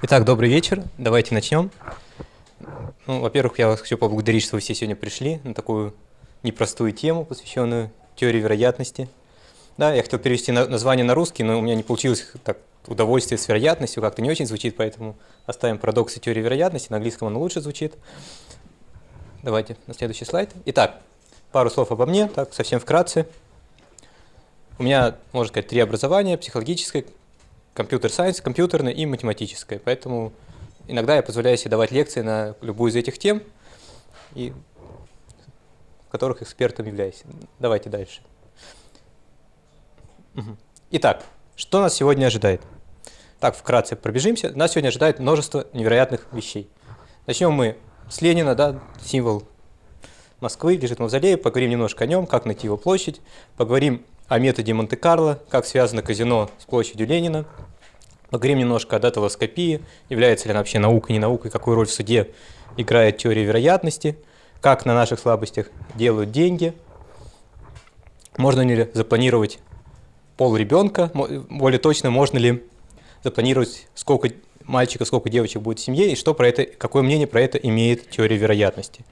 Итак, добрый вечер. Давайте начнем. Ну, во-первых, я вас хочу поблагодарить, что вы все сегодня пришли на такую непростую тему, посвященную теории вероятности. Да, я хотел перевести название на русский, но у меня не получилось так удовольствие с вероятностью, как-то не очень звучит, поэтому оставим парадоксы теории вероятности, на английском оно лучше звучит. Давайте на следующий слайд. Итак, пару слов обо мне, так совсем вкратце. У меня, можно сказать, три образования, психологическое, компьютер-сайенс, компьютерное и математическое. Поэтому иногда я позволяю себе давать лекции на любую из этих тем, и в которых экспертом являюсь. Давайте дальше. Итак, что нас сегодня ожидает? Так, вкратце пробежимся. Нас сегодня ожидает множество невероятных вещей. Начнем мы с Ленина, да, символ Москвы, лежит в мавзолее, поговорим немножко о нем, как найти его площадь, поговорим о методе Монте-Карло, как связано казино с площадью Ленина, поговорим немножко о даталоскопии, является ли она вообще наукой, не наукой, какую роль в суде играет теория вероятности, как на наших слабостях делают деньги, можно ли запланировать пол ребенка, более точно, можно ли запланировать, сколько мальчиков, сколько девочек будет в семье, и что про это, какое мнение про это имеет теория вероятности.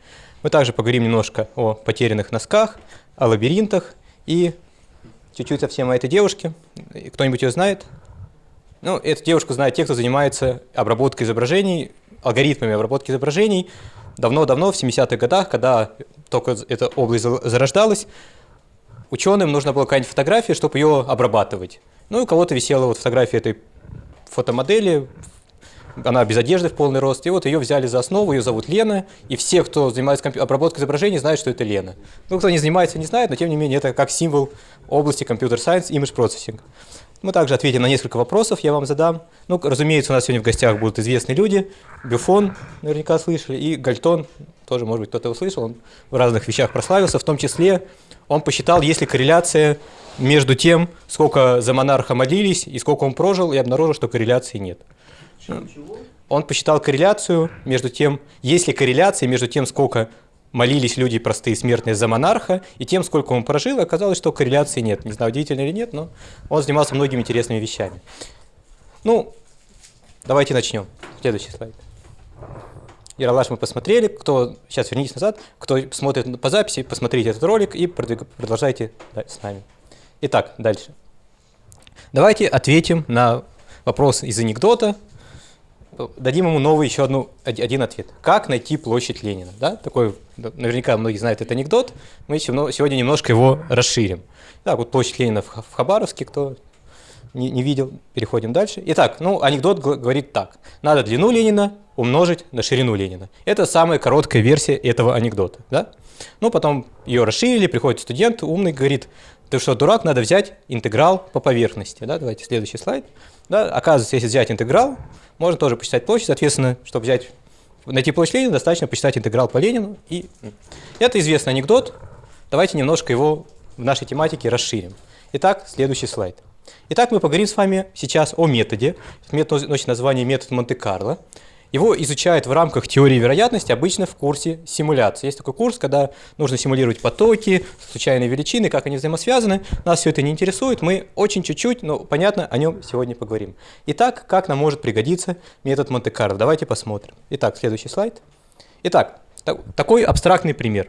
Мы также поговорим немножко о потерянных носках, о лабиринтах и чуть-чуть совсем о этой девушке. Кто-нибудь ее знает? Ну, эту девушку знают те, кто занимается обработкой изображений, алгоритмами обработки изображений. Давно-давно, в 70-х годах, когда только эта область зарождалась, ученым нужно было какая-нибудь фотография, чтобы ее обрабатывать. Ну, и у кого-то висела вот фотография этой фотомодели, она без одежды в полный рост, и вот ее взяли за основу, ее зовут Лена, и все, кто занимается обработкой изображений, знают, что это Лена. Ну, кто не занимается, не знает, но тем не менее это как символ области компьютер-сайенс, image processing. Мы также ответим на несколько вопросов, я вам задам. Ну, разумеется, у нас сегодня в гостях будут известные люди. Бюфон, наверняка слышали, и Гальтон, тоже, может быть, кто-то его слышал, он в разных вещах прославился, в том числе он посчитал, есть ли корреляция между тем, сколько за монарха молились и сколько он прожил, и обнаружил, что корреляции нет. Он посчитал корреляцию между тем, есть ли корреляция между тем, сколько молились люди простые смертные за монарха, и тем, сколько он прожил, и оказалось, что корреляции нет. Не знаю, удивительно или нет, но он занимался многими интересными вещами. Ну, давайте начнем. Следующий слайд. Яралаш мы посмотрели, кто, сейчас вернитесь назад, кто смотрит по записи, посмотрите этот ролик и продолжайте с нами. Итак, дальше. Давайте ответим на вопрос из анекдота, дадим ему новый еще одну, один ответ. Как найти площадь Ленина? Да? Такой, наверняка многие знают этот анекдот, мы сегодня немножко его расширим. Так, вот площадь Ленина в Хабаровске, кто не, не видел, переходим дальше. Итак, ну, анекдот говорит так. Надо длину Ленина умножить на ширину Ленина. Это самая короткая версия этого анекдота. Да? Ну, потом ее расширили, приходит студент, умный, говорит, ты что, дурак, надо взять интеграл по поверхности. Да? Давайте следующий слайд. Да? Оказывается, если взять интеграл, можно тоже посчитать площадь. Соответственно, чтобы взять, найти площадь Ленина, достаточно посчитать интеграл по Ленину. И это известный анекдот. Давайте немножко его в нашей тематике расширим. Итак, следующий слайд. Итак, мы поговорим с вами сейчас о методе. Метод носит название метод Монте-Карло. Его изучают в рамках теории вероятности обычно в курсе симуляции. Есть такой курс, когда нужно симулировать потоки, случайные величины, как они взаимосвязаны. Нас все это не интересует, мы очень чуть-чуть, но понятно, о нем сегодня поговорим. Итак, как нам может пригодиться метод Монте-Карло? Давайте посмотрим. Итак, следующий слайд. Итак, такой абстрактный пример.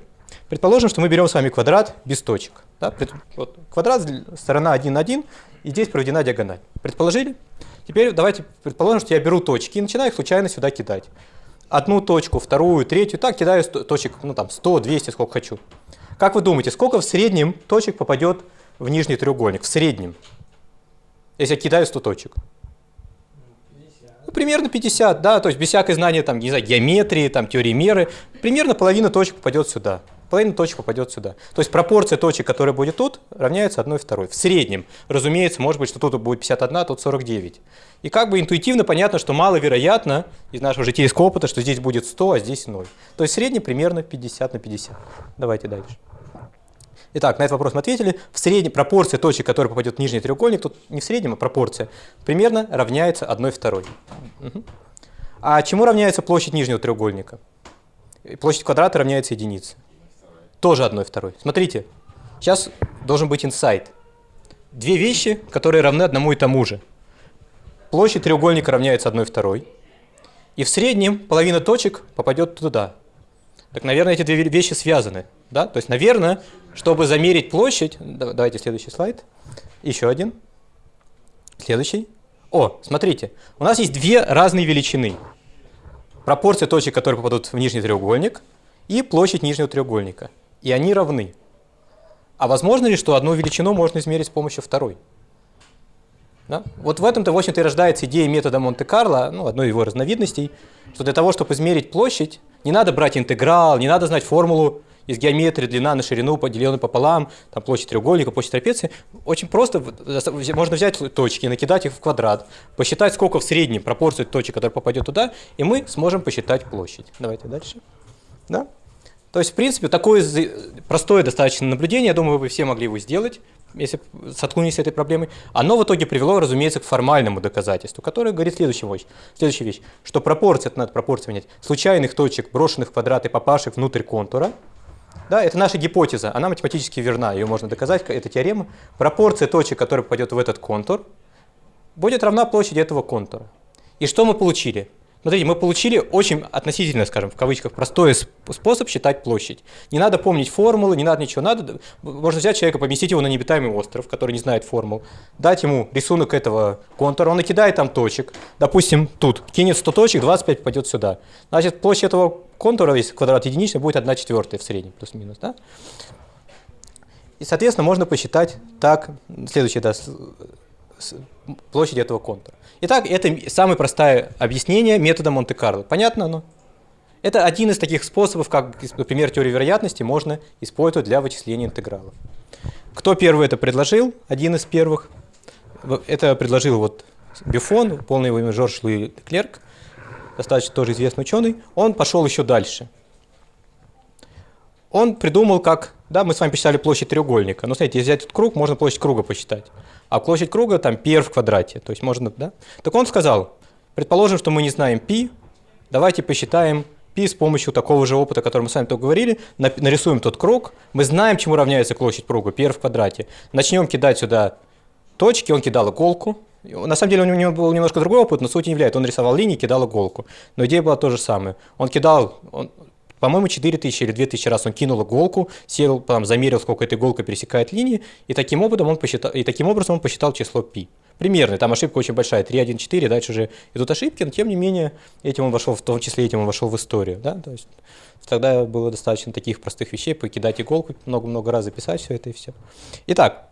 Предположим, что мы берем с вами квадрат без точек. Да? Вот, квадрат, сторона 1 на 1, и здесь проведена диагональ. Предположили? Теперь давайте предположим, что я беру точки и начинаю их случайно сюда кидать. Одну точку, вторую, третью, так кидаю точек, ну там 100, 200, сколько хочу. Как вы думаете, сколько в среднем точек попадет в нижний треугольник? В среднем. Если я кидаю 100 точек. Ну, примерно 50, да, то есть без всякой знания там, не знаю, геометрии, там, теории меры, примерно половина точек попадет сюда половина точек попадет сюда. То есть пропорция точек, которая будет тут, равняется 1 второй. В среднем, разумеется, может быть, что тут будет 51, а тут 49. И как бы интуитивно понятно, что маловероятно из нашего житейского опыта, что здесь будет 100, а здесь 0. То есть в среднем примерно 50 на 50. Давайте дальше. Итак, на этот вопрос мы ответили. В среднем пропорция точек, которые попадет в нижний треугольник, тут не в среднем, а пропорция, примерно равняется 1 второй. Угу. А чему равняется площадь нижнего треугольника? Площадь квадрата равняется единице. Тоже одной второй. Смотрите, сейчас должен быть инсайт. Две вещи, которые равны одному и тому же. Площадь треугольника равняется одной второй. И в среднем половина точек попадет туда. Так, наверное, эти две вещи связаны. Да? То есть, наверное, чтобы замерить площадь... Давайте следующий слайд. Еще один. Следующий. О, смотрите, у нас есть две разные величины. Пропорция точек, которые попадут в нижний треугольник, и площадь нижнего треугольника. И они равны. А возможно ли, что одну величину можно измерить с помощью второй? Да? Вот в этом-то, в общем-то, и рождается идея метода Монте-Карло, ну, одной его разновидностей, что для того, чтобы измерить площадь, не надо брать интеграл, не надо знать формулу из геометрии длина на ширину, поделенную пополам, там площадь треугольника, площадь трапеции. Очень просто, можно взять точки, накидать их в квадрат, посчитать, сколько в среднем пропорцию точек, которая попадет туда, и мы сможем посчитать площадь. Давайте дальше. Да? То есть, в принципе, такое простое достаточно наблюдение, я думаю, вы все могли его сделать, если соткнулись с этой проблемой. Оно в итоге привело, разумеется, к формальному доказательству, которое говорит следующую вещь, следующую вещь что пропорция, это надо пропорцию менять, случайных точек, брошенных в квадрат и попавших внутрь контура, да, это наша гипотеза, она математически верна, ее можно доказать, это теорема. Пропорция точек, которая попадет в этот контур, будет равна площади этого контура. И что мы получили? Смотрите, мы получили очень относительно, скажем, в кавычках, простой способ считать площадь. Не надо помнить формулы, не надо ничего. Надо, можно взять человека, поместить его на необитаемый остров, который не знает формул, дать ему рисунок этого контура, он накидает там точек. Допустим, тут кинет 100 точек, 25 попадет сюда. Значит, площадь этого контура, если квадрат единичный, будет 1 четвертая в среднем, плюс-минус. Да? И, соответственно, можно посчитать так, следующее, да, площадь этого контура. Итак, это самое простое объяснение метода Монте-Карло. Понятно оно? Это один из таких способов, как, например, теорию вероятности можно использовать для вычисления интегралов. Кто первый это предложил? Один из первых. Это предложил вот Бюфон, полное его имя Жорж Луи Клерк, достаточно тоже известный ученый. Он пошел еще дальше. Он придумал, как... Да, мы с вами посчитали площадь треугольника. Но смотрите, если взять этот круг, можно площадь круга посчитать а площадь круга там πr в квадрате. То есть можно, да? Так он сказал, предположим, что мы не знаем π, давайте посчитаем пи с помощью такого же опыта, о котором мы с вами только говорили, нарисуем тот круг, мы знаем, чему равняется площадь круга, пи в квадрате. Начнем кидать сюда точки, он кидал иголку. На самом деле у него был немножко другой опыт, но суть не является. Он рисовал линии, кидал иголку. Но идея была то же самое. Он кидал, он, по-моему, 4000 или 2000 раз он кинул иголку, сел, там, замерил, сколько эта иголка пересекает линии, и таким, образом он посчитал, и таким образом он посчитал число π. Примерно, там ошибка очень большая, 3, 1, 4, дальше уже идут ошибки, но тем не менее, этим он вошел, в том числе этим он вошел в историю. Да? То есть, тогда было достаточно таких простых вещей, покидать иголку, много-много раз записать все это и все. Итак,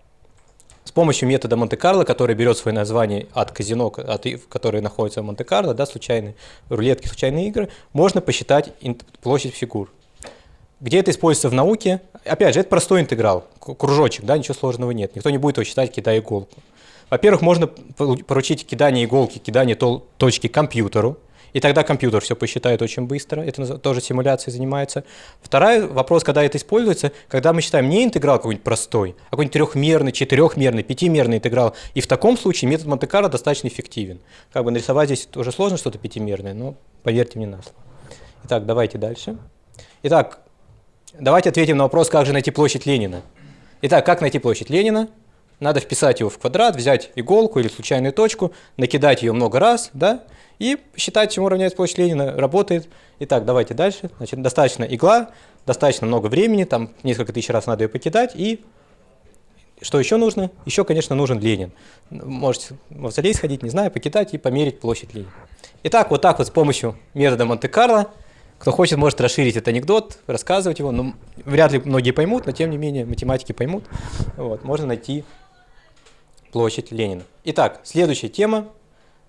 помощью метода Монте-Карло, который берет свое название от казино, от, который находится в Монте-Карло, да, случайные рулетки, случайные игры, можно посчитать площадь фигур. Где это используется в науке? Опять же, это простой интеграл, кружочек, да, ничего сложного нет. Никто не будет его считать, кидая иголку. Во-первых, можно поручить кидание иголки, кидание точки компьютеру, и тогда компьютер все посчитает очень быстро, это тоже симуляцией занимается. Второй вопрос, когда это используется, когда мы считаем не интеграл какой-нибудь простой, а какой-нибудь трехмерный, четырехмерный, пятимерный интеграл, и в таком случае метод Монте-Карло достаточно эффективен. Как бы нарисовать здесь тоже сложно что-то пятимерное, но поверьте мне на слово. Итак, давайте дальше. Итак, давайте ответим на вопрос, как же найти площадь Ленина. Итак, как найти площадь Ленина? Надо вписать его в квадрат, взять иголку или случайную точку, накидать ее много раз, да, и считать, чему равняется площадь Ленина, работает. Итак, давайте дальше. Значит, достаточно игла, достаточно много времени, там несколько тысяч раз надо ее покидать. И что еще нужно? Еще, конечно, нужен Ленин. Можете в мавзолей сходить, не знаю, покидать и померить площадь Ленина. Итак, вот так вот с помощью метода Монте-Карло, кто хочет, может расширить этот анекдот, рассказывать его. Но вряд ли многие поймут, но тем не менее математики поймут. Вот, можно найти площадь Ленина. Итак, следующая тема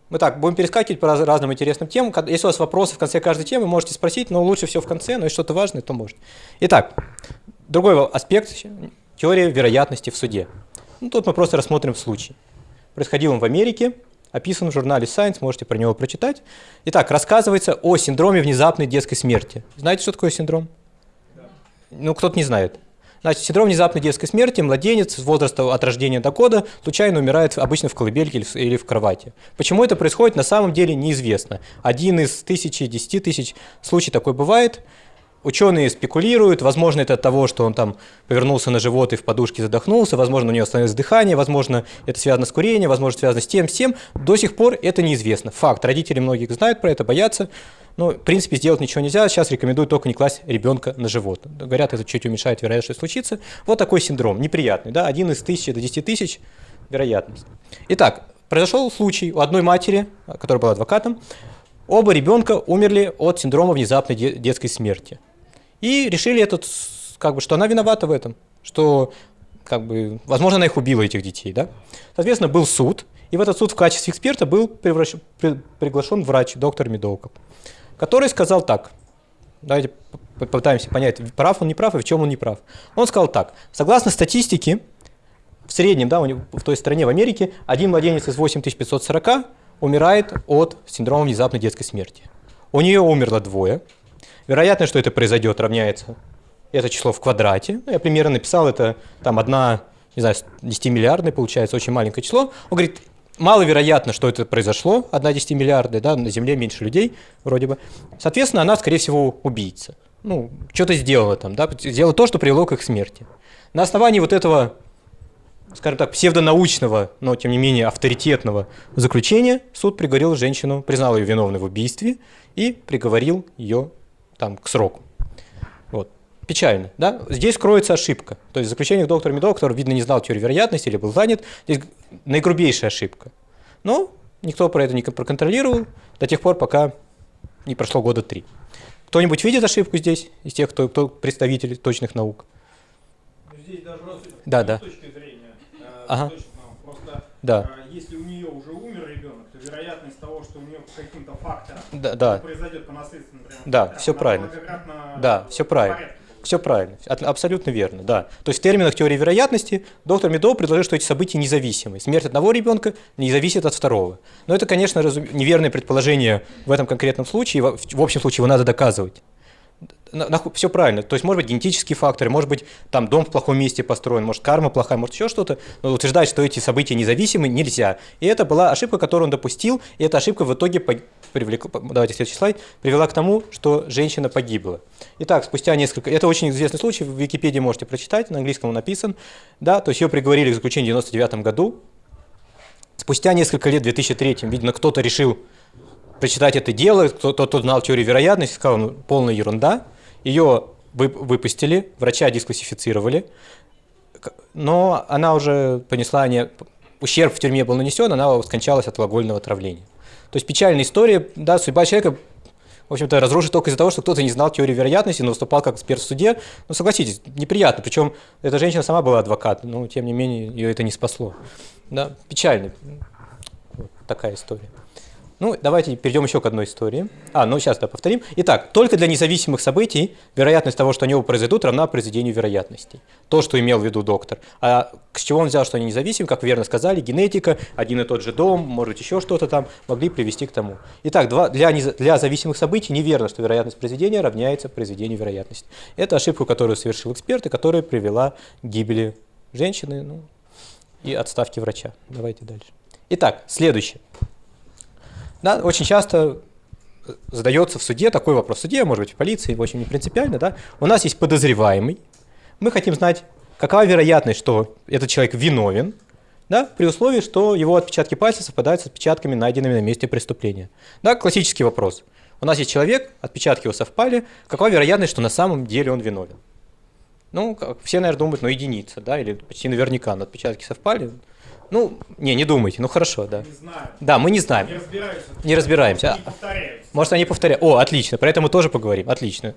мы так, будем перескакивать по раз, разным интересным темам. Если у вас вопросы в конце каждой темы, можете спросить, но лучше все в конце, но если что-то важное, то можете. Итак, другой аспект – теория вероятности в суде. Ну, тут мы просто рассмотрим случай. Происходил он в Америке, описан в журнале Science, можете про него прочитать. Итак, рассказывается о синдроме внезапной детской смерти. Знаете, что такое синдром? Да. Ну, кто-то не знает. Значит, синдром внезапной детской смерти, младенец с возраста от рождения до года случайно умирает обычно в колыбельке или в кровати. Почему это происходит, на самом деле неизвестно. Один из тысячи, десяти тысяч случай такой бывает. Ученые спекулируют, возможно, это от того, что он там повернулся на живот и в подушке задохнулся, возможно, у него остановилось дыхание, возможно, это связано с курением, возможно, связано с тем, с тем. До сих пор это неизвестно. Факт. Родители многих знают про это, боятся. Но, в принципе, сделать ничего нельзя. Сейчас рекомендуют только не класть ребенка на живот. Говорят, это чуть уменьшает вероятность, что случится. Вот такой синдром, неприятный. Да? Один из тысячи до десяти тысяч вероятность. Итак, произошел случай у одной матери, которая была адвокатом. Оба ребенка умерли от синдрома внезапной детской смерти. И решили этот, как бы, что она виновата в этом, что, как бы, возможно, она их убила, этих детей, да. Соответственно, был суд, и в этот суд в качестве эксперта был превращен, при, приглашен врач, доктор Медоуков, который сказал так, давайте попытаемся понять, прав он, не прав, и в чем он не прав. Он сказал так, согласно статистике, в среднем, да, в той стране, в Америке, один младенец из 8540 умирает от синдрома внезапной детской смерти. У нее умерло двое, Вероятность, что это произойдет, равняется это число в квадрате. Ну, я примерно написал, это там одна, не знаю, 10 миллиардная получается, очень маленькое число. Он говорит, маловероятно, что это произошло, одна 10 миллиардная, да, на Земле меньше людей вроде бы. Соответственно, она, скорее всего, убийца. Ну, что-то сделала там, да, сделала то, что привело к их смерти. На основании вот этого, скажем так, псевдонаучного, но тем не менее авторитетного заключения суд приговорил женщину, признал ее виновной в убийстве и приговорил ее там, к сроку. Вот. Печально, да? Здесь кроется ошибка. То есть в заключениях доктора Медова, который, видно, не знал теорию вероятности или был занят, здесь наигрубейшая ошибка. Но никто про это не проконтролировал до тех пор, пока не прошло года три. Кто-нибудь видит ошибку здесь, из тех, кто, кто представитель точных наук? Здесь даже да, да. точки зрения э, ага. точных наук. Просто да. э, если у нее уже умер ребенок, вероятность того, что у нее каким-то фактором да, да. произойдет по наследству, например, да, все правильно. Да, все правильно. Все правильно, абсолютно верно, да. То есть в терминах теории вероятности доктор Медов предложил, что эти события независимы. Смерть одного ребенка не зависит от второго. Но это, конечно, неверное предположение в этом конкретном случае. В общем случае его надо доказывать все правильно. То есть, может быть, генетические факторы, может быть, там дом в плохом месте построен, может, карма плохая, может, еще что-то. Но утверждать, что эти события независимы, нельзя. И это была ошибка, которую он допустил, и эта ошибка в итоге привлекла, давайте следующий слайд, привела к тому, что женщина погибла. Итак, спустя несколько... Это очень известный случай, в Википедии можете прочитать, на английском он написан. Да, то есть ее приговорили к заключению в 99 году. Спустя несколько лет, в 2003, видно, кто-то решил прочитать это дело, кто-то кто знал теорию вероятности, сказал, ну, полная ерунда. Ее выпустили, врача дисклассифицировали, но она уже понесла, не, ущерб в тюрьме был нанесен, она скончалась от алкогольного отравления. То есть печальная история, да, судьба человека, в общем-то, разрушит только из-за того, что кто-то не знал теорию вероятности, но выступал как эксперт в суде. Ну, согласитесь, неприятно. Причем эта женщина сама была адвокат, но, тем не менее, ее это не спасло. Да, печально. Вот такая история. Ну, давайте перейдем еще к одной истории. А, ну сейчас да, повторим. Итак, только для независимых событий вероятность того, что они произойдут, равна произведению вероятностей. То, что имел в виду доктор. А с чего он взял, что они независимы, как верно сказали, генетика, один и тот же дом, может еще что-то там, могли привести к тому. Итак, два, для, для зависимых событий неверно, что вероятность произведения равняется произведению вероятности. Это ошибку, которую совершил эксперт и которая привела к гибели женщины ну, и отставке врача. Давайте дальше. Итак, следующее. Да, очень часто задается в суде такой вопрос. В суде, может быть, в полиции, в общем, не принципиально. Да? У нас есть подозреваемый. Мы хотим знать, какова вероятность, что этот человек виновен, да, при условии, что его отпечатки пальцев совпадают с отпечатками, найденными на месте преступления. Да, классический вопрос. У нас есть человек, отпечатки его совпали, какова вероятность, что на самом деле он виновен? Ну, все, наверное, думают, ну, единица, да, или почти наверняка, но отпечатки совпали, ну, не, не думайте, ну хорошо, да. Не знаю. Да, мы не знаем. Не разбираемся. Не разбираемся. Повторяются. Может, они повторяют. О, отлично, про это мы тоже поговорим. Отлично.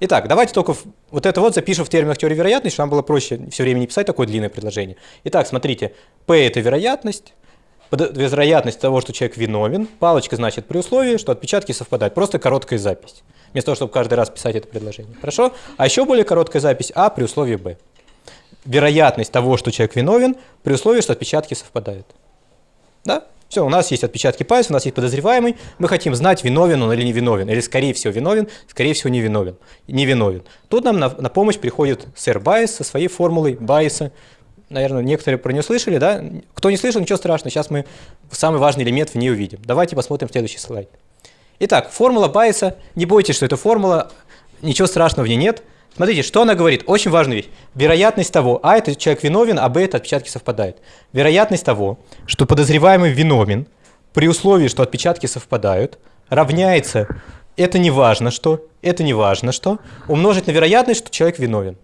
Итак, давайте только вот это вот запишем в терминах теории вероятности, чтобы нам было проще все время не писать такое длинное предложение. Итак, смотрите, P – это вероятность, вероятность того, что человек виновен. Палочка значит при условии, что отпечатки совпадают. Просто короткая запись. Вместо того, чтобы каждый раз писать это предложение. Хорошо? А еще более короткая запись А при условии Б вероятность того, что человек виновен, при условии, что отпечатки совпадают. Да? Все, у нас есть отпечатки пальцев, у нас есть подозреваемый, мы хотим знать, виновен он или не виновен, или скорее всего виновен, скорее всего не виновен. Не виновен. Тут нам на, на помощь приходит сэр Байес со своей формулой Байеса. Наверное, некоторые про нее слышали, да? Кто не слышал, ничего страшного, сейчас мы самый важный элемент в ней увидим. Давайте посмотрим следующий слайд. Итак, формула Байеса, не бойтесь, что это формула, ничего страшного в ней нет. Смотрите, что она говорит? Очень важная вещь. Вероятность того, а это человек виновен, а б это отпечатки совпадают. Вероятность того, что подозреваемый виновен, при условии, что отпечатки совпадают, равняется, это не важно что, это не важно что, умножить на вероятность, что человек виновен.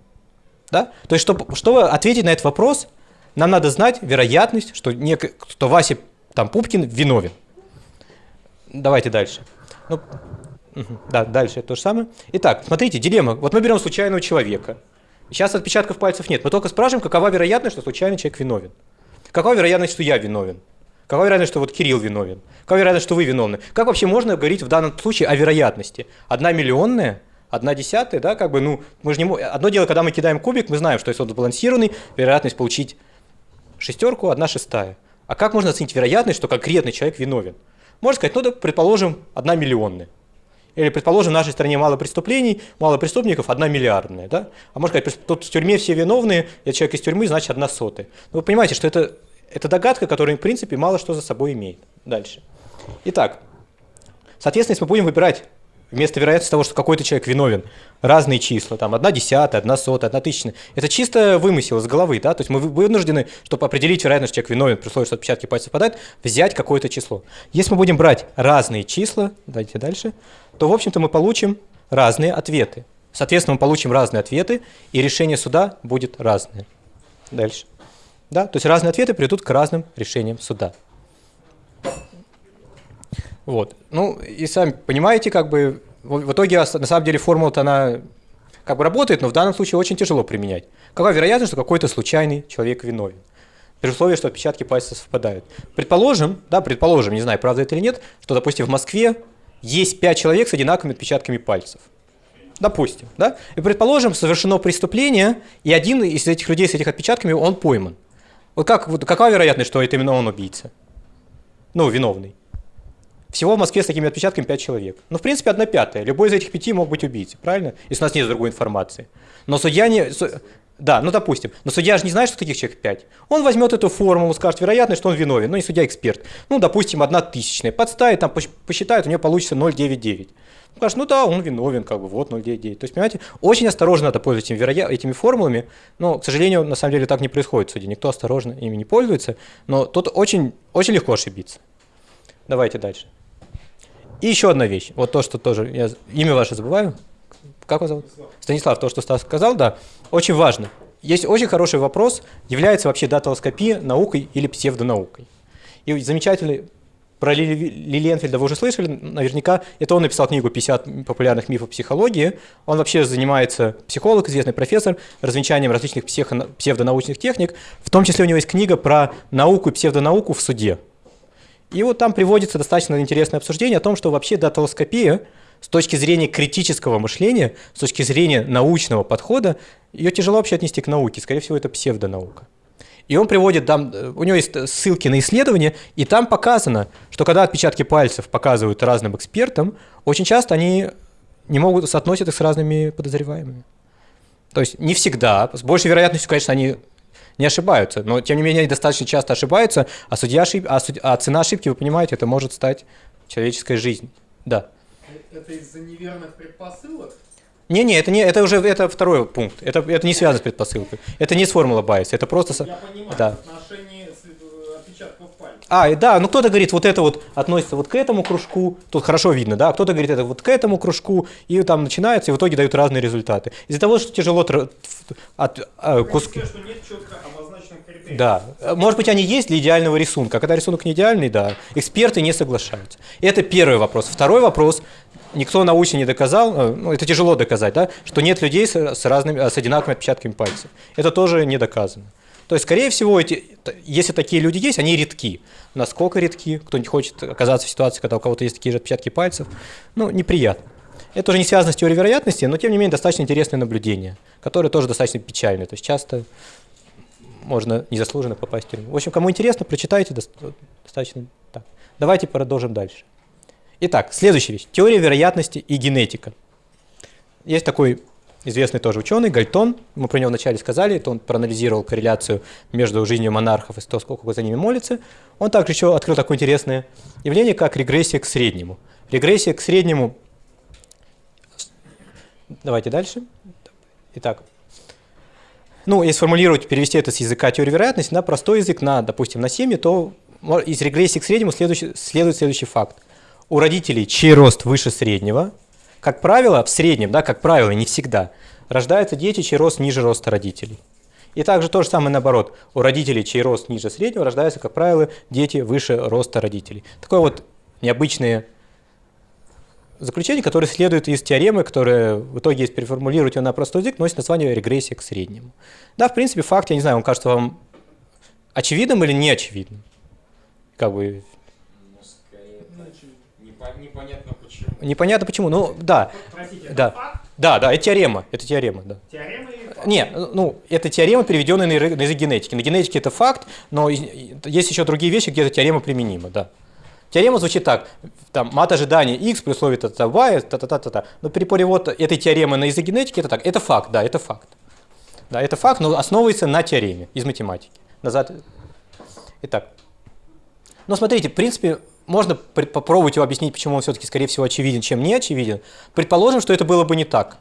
Да? То есть, чтобы, чтобы ответить на этот вопрос, нам надо знать вероятность, что, нек... что Вася там, Пупкин виновен. Давайте дальше. Ну. Да, дальше то же самое. Итак, смотрите, дилемма. Вот мы берем случайного человека. Сейчас отпечатков пальцев нет. Мы только спрашиваем, какова вероятность, что случайный человек виновен. Какова вероятность, что я виновен? Какова вероятность, что вот Кирилл виновен? Какова вероятность, что вы виновны? Как вообще можно говорить в данном случае о вероятности? Одна миллионная? Одна десятая, да, как бы, ну, мы же не мо- Одно дело, когда мы кидаем кубик, мы знаем, что если он сбалансированный, вероятность получить шестерку, одна шестая. А как можно оценить вероятность, что конкретный человек виновен? Можно сказать, ну, да, предположим, одна миллионная. Или, предположим, в нашей стране мало преступлений, мало преступников, одна миллиардная. Да? А можно сказать, тут в тюрьме все виновные, я человек из тюрьмы, значит, одна сотая. Но вы понимаете, что это, это догадка, которая, в принципе, мало что за собой имеет. Дальше. Итак, соответственно, если мы будем выбирать вместо вероятности того, что какой-то человек виновен, разные числа, там, одна десятая, одна сотая, одна тысячная, это чисто вымысел из головы, да, то есть мы вы- вынуждены, чтобы определить вероятность, что человек виновен, при условии, что отпечатки пальцев совпадают, взять какое-то число. Если мы будем брать разные числа, давайте дальше, то, в общем-то, мы получим разные ответы. Соответственно, мы получим разные ответы, и решение суда будет разное. Дальше. Да? То есть разные ответы приведут к разным решениям суда. Вот. Ну, и сами понимаете, как бы, в, итоге, ос- на самом деле, формула-то она как бы работает, но в данном случае очень тяжело применять. Какая вероятность, что какой-то случайный человек виновен? При условии, что отпечатки пальцев совпадают. Предположим, да, предположим, не знаю, правда это или нет, что, допустим, в Москве есть пять человек с одинаковыми отпечатками пальцев. Допустим, да? И предположим, совершено преступление, и один из этих людей с этих отпечатками, он пойман. Вот как, вот какая вероятность, что это именно он убийца? Ну, виновный. Всего в Москве с такими отпечатками 5 человек. Ну, в принципе, одна пятая. Любой из этих пяти мог быть убийцей, правильно? Если у нас нет другой информации. Но судья не... Да, ну, допустим. Но судья же не знает, что таких человек 5. Он возьмет эту формулу, скажет вероятность, что он виновен. Ну, и судья эксперт. Ну, допустим, одна тысячная. Подставит, там пос- посчитает, у нее получится 0,99. Скажет, ну да, он виновен, как бы, вот 0,99. То есть, понимаете, очень осторожно надо пользоваться этими, вероя- этими формулами. Но, к сожалению, на самом деле так не происходит в суде. Никто осторожно ими не пользуется. Но тут очень, очень легко ошибиться. Давайте дальше. И еще одна вещь. Вот то, что тоже я имя ваше забываю. Как вас зовут? Станислав, то, что Стас сказал, да, очень важно. Есть очень хороший вопрос, является вообще даталоскопия наукой или псевдонаукой. И замечательный про Ли, Ли Ленфельда вы уже слышали, наверняка. Это он написал книгу «50 популярных мифов психологии». Он вообще занимается, психолог, известный профессор, развенчанием различных психо- псевдонаучных техник. В том числе у него есть книга про науку и псевдонауку в суде. И вот там приводится достаточно интересное обсуждение о том, что вообще даталоскопия с точки зрения критического мышления, с точки зрения научного подхода, ее тяжело вообще отнести к науке. Скорее всего, это псевдонаука. И он приводит, там, э, у него есть э, ссылки на исследования, и там показано, что когда отпечатки пальцев показывают разным экспертам, очень часто они не могут соотносить их с разными подозреваемыми. То есть не всегда, с большей вероятностью, конечно, они не ошибаются, но тем не менее они достаточно часто ошибаются, а, судья ошиб... а, суд- а цена ошибки, вы понимаете, это может стать человеческой жизнью. Да. Это из-за неверных предпосылок? Не-не, это, не, это уже это второй пункт. Это, это не связано с предпосылкой. Это не с формула байса, это просто... со- Я понимаю, Да. в отношении э, отпечатков пальцев. А, и да, ну кто-то говорит, вот это вот относится вот к этому кружку, тут хорошо видно, да, а кто-то говорит, это вот к этому кружку, и там начинается, и в итоге дают разные результаты. Из-за того, что тяжело тр- от, а, куски... Что нет четко Да, может быть, они есть для идеального рисунка. А Когда рисунок не идеальный, да, эксперты не соглашаются. Это первый вопрос. Второй вопрос. Никто научно не доказал, э, ну, это тяжело доказать, да, что нет людей с, с разными, с одинаковыми отпечатками пальцев. Это тоже не доказано. То есть, скорее всего, эти, если такие люди есть, они редки. Насколько редки? Кто не хочет оказаться в ситуации, когда у кого-то есть такие же отпечатки пальцев, ну, неприятно. Это уже не связано с теорией вероятности, но, тем не менее, достаточно интересное наблюдение, которое тоже достаточно печальное. То есть, часто можно незаслуженно попасть в тюрьму. В общем, кому интересно, прочитайте доста- достаточно. Так. Давайте продолжим дальше. Итак, следующая вещь. Теория вероятности и генетика. Есть такой известный тоже ученый, Гальтон, мы про него вначале сказали, это он проанализировал корреляцию между жизнью монархов и то, сколько за ними молится. Он также еще открыл такое интересное явление, как регрессия к среднему. Регрессия к среднему Давайте дальше. Итак, ну, если формулировать, перевести это с языка теории вероятности на простой язык, на, допустим, на семьи, то из регрессии к среднему следующий, следует следующий факт. У родителей, чей рост выше среднего, как правило, в среднем, да, как правило, не всегда, рождаются дети, чей рост ниже роста родителей. И также то же самое наоборот. У родителей, чей рост ниже среднего, рождаются, как правило, дети выше роста родителей. Такое вот необычное заключение, которое следует из теоремы, которая в итоге, если переформулировать ее на простой язык, носит название регрессия к среднему. Да, в принципе, факт, я не знаю, он кажется вам очевидным или неочевидным? Как бы... Ну, скорее, непонятно почему. Непонятно почему, ну да. Простите, Да. это факт? Да, да, это теорема, это теорема, да. Теорема или факт? Не, ну, это теорема, переведенная на язык генетики. На генетике это факт, но есть еще другие вещи, где эта теорема применима, да. Теорема звучит так, там, мат ожидания x при условии та-та y, та-та-та-та. Но при перевод этой теоремы на язык генетики это так, это факт, да, это факт. Да, это факт, но основывается на теореме из математики. Назад. Итак. Но смотрите, в принципе, можно попробовать его объяснить, почему он все-таки, скорее всего, очевиден, чем не очевиден. Предположим, что это было бы не так.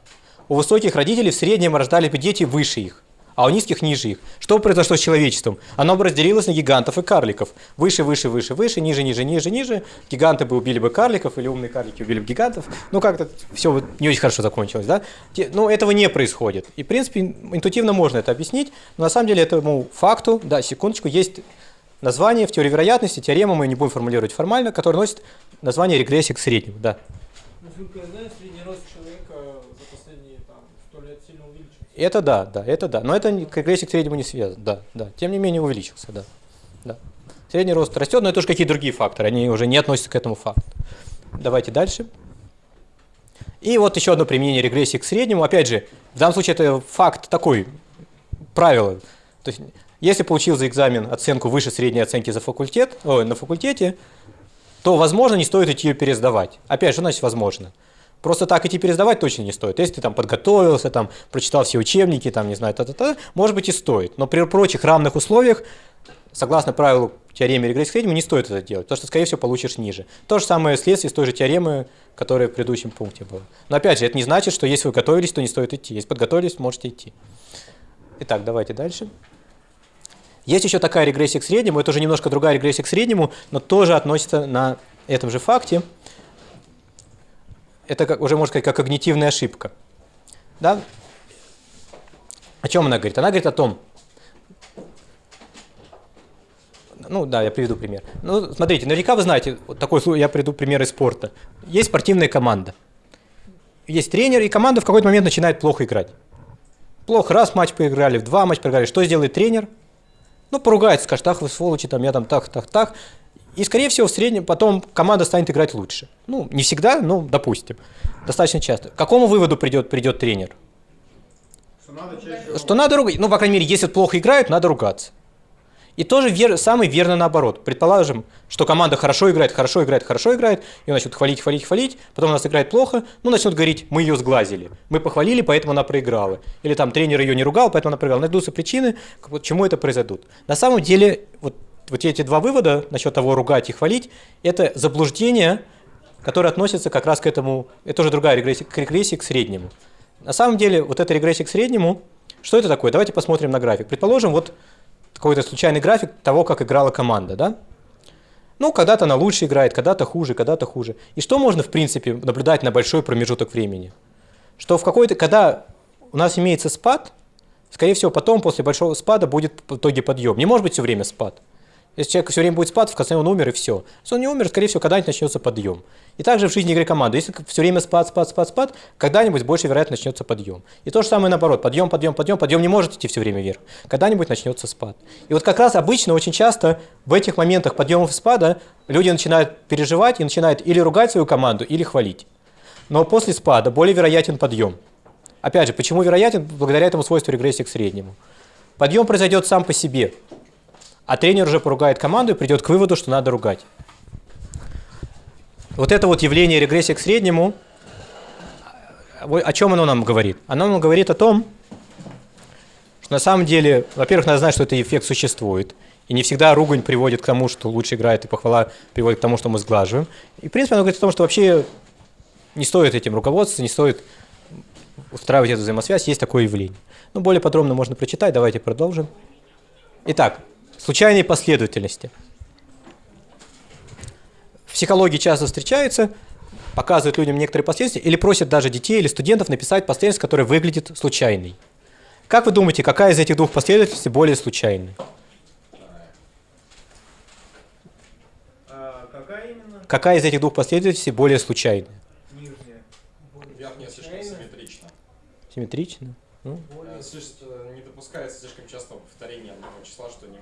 У высоких родителей в среднем рождались бы дети выше их, а у низких ниже их. Что произошло с человечеством? Оно бы разделилось на гигантов и карликов. Выше, выше, выше, выше, ниже, ниже, ниже, ниже. Гиганты бы убили бы карликов, или умные карлики убили бы гигантов. Ну, как-то все вот не очень хорошо закончилось, да? Те- Ну, этого не происходит. И, в принципе, интуитивно можно это объяснить, но на самом деле этому факту, да, секундочку, есть название в теории вероятности, теорема мы не будем формулировать формально, которая носит название регрессии к среднему, да. Насколько я знаю, средний рост человека за последние там, 100 лет сильно увеличился. Это да, да, это да. Но это не- к среднему не связано, да, да. Тем не менее увеличился, да. да. Средний рост растет, но это уже какие-то другие факторы, они уже не относятся к этому факту. Давайте дальше. И вот еще одно применение регрессии к среднему. Опять же, в данном случае это факт такой, правило. То есть, если получил за экзамен оценку выше средней оценки за факультет, ой, на факультете, то, возможно, не стоит идти ее пересдавать. Опять же, значит, возможно. Просто так идти пересдавать точно не стоит. Если ты там подготовился, там, прочитал все учебники, там, не знаю, та-та-та, может быть и стоит. Но при прочих равных условиях, согласно правилу теоремы регрессии к среднему, не стоит это делать, потому что, скорее всего, получишь ниже. То же самое следствие с той же теоремы, которая в предыдущем пункте была. Но опять же, это не значит, что если вы готовились, то не стоит идти. Если подготовились, можете идти. Итак, давайте дальше. Есть еще такая регрессия к среднему, это уже немножко другая регрессия к среднему, но тоже относится на этом же факте. Это как, уже, можно сказать, как когнитивная ошибка. Да? О чем она говорит? Она говорит о том, ну да, я приведу пример. Ну, смотрите, наверняка вы знаете, вот такой я приведу пример из спорта. Есть спортивная команда. Есть тренер, и команда в какой-то момент начинает плохо играть. Плохо, раз матч поиграли, в два матча проиграли. Что сделает тренер? Ну, поругается, скажет, ах вы сволочи, там, я там так, так, так. И, скорее всего, в среднем потом команда станет играть лучше. Ну, не всегда, но допустим. Достаточно часто. К какому выводу придет, придет тренер? Что надо чаще... Что надо ругать. Ну, по крайней мере, если плохо играют, надо ругаться. И тоже вер, самый верно наоборот. Предположим, что команда хорошо играет, хорошо играет, хорошо играет, и начнут хвалить, хвалить, хвалить, потом у нас играет плохо, ну, начнут говорить, мы ее сглазили. Мы похвалили, поэтому она проиграла. Или там тренер ее не ругал, поэтому она проиграла. Найдутся причины, вот, чему это произойдут. На самом деле, вот, вот эти два вывода насчет того ругать и хвалить, это заблуждение, которое относится как раз к этому, это тоже другая регрессия, к регрессии к среднему. На самом деле, вот эта регрессия к среднему, что это такое? Давайте посмотрим на график. Предположим, вот какой-то случайный график того, как играла команда, да? Ну, когда-то она лучше играет, когда-то хуже, когда-то хуже. И что можно, в принципе, наблюдать на большой промежуток времени? Что в какой-то, когда у нас имеется спад, скорее всего, потом, после большого спада, будет в итоге подъем. Не может быть все время спад. Если человек все время будет спад, в конце он умер и все. Если он не умер, скорее всего, когда-нибудь начнется подъем. И также в жизни игры команды. Если все время спад, спад, спад, спад, когда-нибудь больше вероятно начнется подъем. И то же самое наоборот. Подъем, подъем, подъем, подъем не может идти все время вверх. Когда-нибудь начнется спад. И вот как раз обычно, очень часто в этих моментах подъемов и спада люди начинают переживать и начинают или ругать свою команду, или хвалить. Но после спада более вероятен подъем. Опять же, почему вероятен? Благодаря этому свойству регрессии к среднему. Подъем произойдет сам по себе, а тренер уже поругает команду и придет к выводу, что надо ругать. Вот это вот явление регрессии к среднему, о о чем оно нам говорит? Оно нам говорит о том, что на самом деле, во-первых, надо знать, что этот эффект существует. И не всегда ругань приводит к тому, что лучше играет, и похвала приводит к тому, что мы сглаживаем. И, в принципе, оно говорит о том, что вообще не стоит этим руководствоваться, не стоит устраивать эту взаимосвязь, есть такое явление. Ну, более подробно можно прочитать, давайте продолжим. Итак, случайные последовательности. В психологии часто встречаются, показывают людям некоторые последовательности или просят даже детей или студентов написать последовательность, которая выглядит случайной. Как вы думаете, какая из этих двух последовательностей более случайной? А какая именно? Какая из этих двух последовательностей более случайная? Нижняя. Верхняя слишком симметрична. Симметрично? Ну, Э, слишком- э, Не допускается слишком частого повторения одного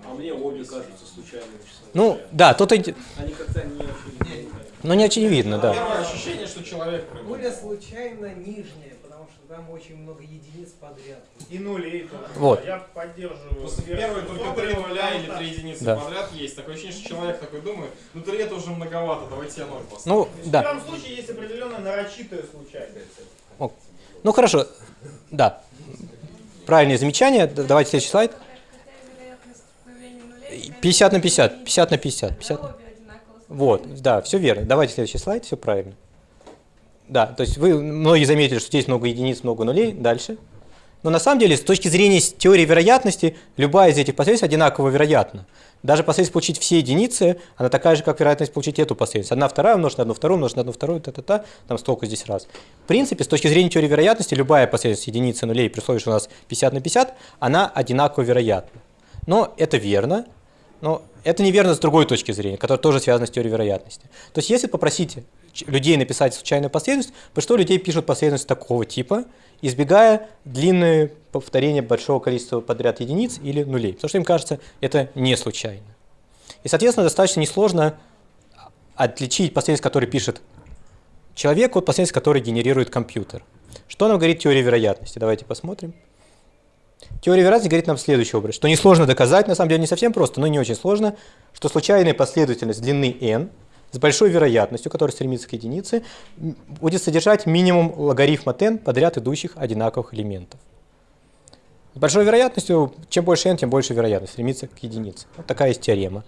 А мне обе кажутся случайными числами. ну да, тут Они как-то не очевидны. ну, не очевидно, да. Первое ощущение, что человек. Более случайно нижняя, потому что там очень много единиц подряд. И нулей тоже. Вот. Я поддерживаю. Первые только три нуля или три единицы Да. подряд есть. Такое ощущение, что человек такой думает, ну три это уже многовато, давайте я ноль поставлю. Ну, В да. первом случае есть определенная нарочитая случайность. Ну хорошо, да. Правильное замечание. Давайте следующий слайд. 50 на 50, 50 на 50, 50 на- Вот, да, все верно. Давайте следующий слайд, все правильно. Да, то есть вы многие заметили, что здесь много единиц, много нулей. Дальше. Но на самом деле, с точки зрения теории вероятности, любая из этих последовательностей одинаково вероятна. Даже последовательность получить все единицы, она такая же, как вероятность получить эту последовательность. Одна вторая умножить на одну вторую, умножить на одну вторую, та-та-та, там столько здесь раз. В принципе, с точки зрения теории вероятности, любая последовательность единицы нулей, при условии, что у нас 50 на 50, она одинаково вероятна. Но это верно, но это неверно с другой точки зрения, которая тоже связана с теорией вероятности. То есть, если попросить людей написать случайную последовательность, большинство людей пишут последовательность такого типа, избегая длинные повторения большого количества подряд единиц или нулей, потому что им кажется, это не случайно. И, соответственно, достаточно несложно отличить последовательность, которую пишет человек, от последовательности, которую генерирует компьютер. Что нам говорит теория вероятности? Давайте посмотрим. Теория вероятности говорит нам следующий образ, что несложно доказать, на самом деле не совсем просто, но не очень сложно, что случайная последовательность длины n с большой вероятностью, которая стремится к единице, будет содержать минимум логарифма n подряд идущих одинаковых элементов. С большой вероятностью, чем больше n, тем больше вероятность стремится к единице. Вот такая есть теорема.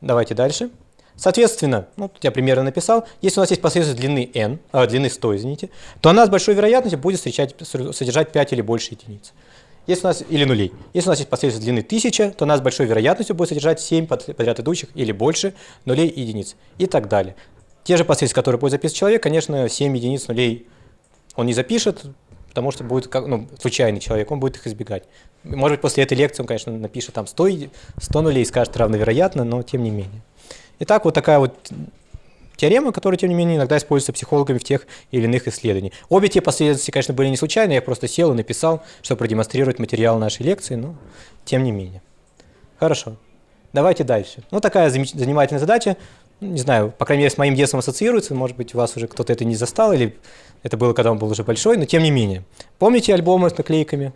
Давайте дальше. Соответственно, ну, тут я примерно написал, если у нас есть последовательность длины n, а, длины 100, извините, то она с большой вероятностью будет встречать, содержать 5 или больше единиц. Если у нас, или нулей. Если у нас есть последовательность длины 1000, то она с большой вероятностью будет содержать 7 под- подряд идущих или больше нулей и единиц. И так далее. Те же последовательности, которые будет записывать человек, конечно, 7 единиц нулей он не запишет, потому что будет как, ну, случайный человек, он будет их избегать. Может быть, после этой лекции он, конечно, напишет там 100, еди- 100 нулей и скажет равновероятно, но тем не менее. Итак, вот такая вот теорема, которая, тем не менее, иногда используется психологами в тех или иных исследованиях. Обе те последовательности, конечно, были не случайные, я просто сел и написал, чтобы продемонстрировать материал нашей лекции, но тем не менее. Хорошо. Давайте дальше. Ну, такая занимательная задача. Не знаю, по крайней мере, с моим детством ассоциируется. Может быть, у вас уже кто-то это не застал, или это было, когда он был уже большой, но тем не менее. Помните альбомы с наклейками?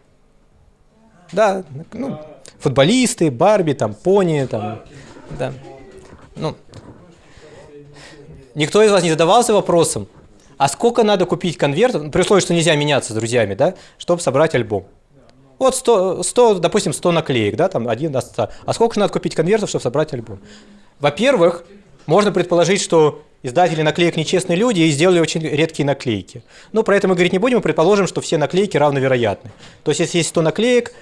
Да, ну, футболисты, Барби, там, пони, там, да. Ну, никто из вас не задавался вопросом, а сколько надо купить конвертов, ну, при условии, что нельзя меняться с друзьями, да, чтобы собрать альбом? Вот 100, 100, допустим, 100 наклеек, да, там один от 100. А сколько же надо купить конвертов, чтобы собрать альбом? Во-первых, можно предположить, что издатели наклеек нечестные люди и сделали очень редкие наклейки. Но про это мы говорить не будем, мы предположим, что все наклейки равновероятны. То есть, если есть 100 наклеек,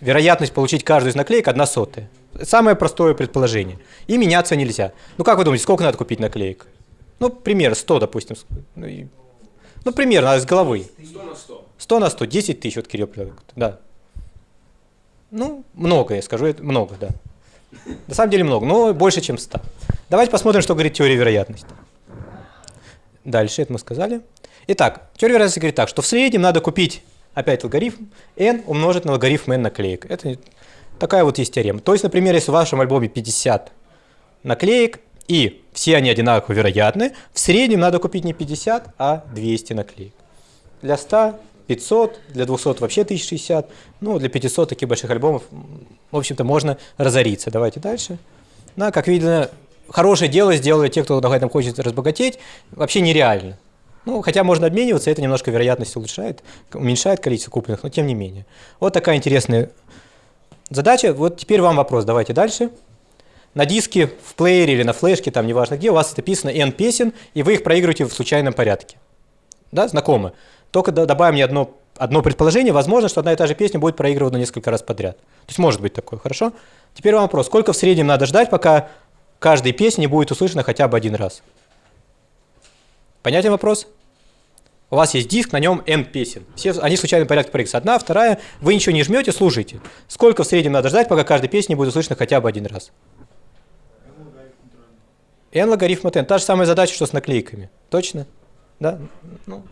вероятность получить каждую из наклеек одна сотая. Самое простое предположение. И меняться нельзя. Ну, как вы думаете, сколько надо купить наклеек? Ну, примерно 100, допустим. Ну, и- ну, примерно, а с головы. 100 на 100. 100 на 100, 10 тысяч, вот Кирилл. Да. Ну, много, я скажу, это много, да. На самом деле много, но больше, чем 100. Давайте посмотрим, что говорит теория вероятности. Дальше, это мы сказали. Итак, теория вероятности говорит так, что в среднем надо купить, опять логарифм, n умножить на логарифм n наклеек. Это такая вот есть теорема. То есть, например, если в вашем альбоме 50 наклеек, и все они одинаково вероятны, в среднем надо купить не 50, а 200 наклеек. Для 100 500, для 200 вообще 1060, ну, для 500 таких больших альбомов, в общем-то, можно разориться. Давайте дальше. Ну, как видно, хорошее дело сделали те, кто на этом хочет разбогатеть, вообще нереально. Ну, хотя можно обмениваться, это немножко вероятность улучшает, уменьшает количество купленных, но тем не менее. Вот такая интересная задача. Вот теперь вам вопрос, давайте дальше. На диске, в плеере или на флешке, там неважно где, у вас написано N песен, и вы их проигрываете в случайном порядке. Да, знакомо? Только добавим не одно одно предположение, возможно, что одна и та же песня будет проигрывана несколько раз подряд. То есть может быть такое, хорошо? Теперь вам вопрос, сколько в среднем надо ждать, пока каждой песни не будет услышана хотя бы один раз? Понятен вопрос? У вас есть диск, на нем N песен. Все, они в случайном порядке проигрываются. Одна, вторая, вы ничего не жмете, слушайте. Сколько в среднем надо ждать, пока каждая песня будет услышана хотя бы один раз? N логарифм от N. Та же самая задача, что с наклейками. Точно? Да? Ну,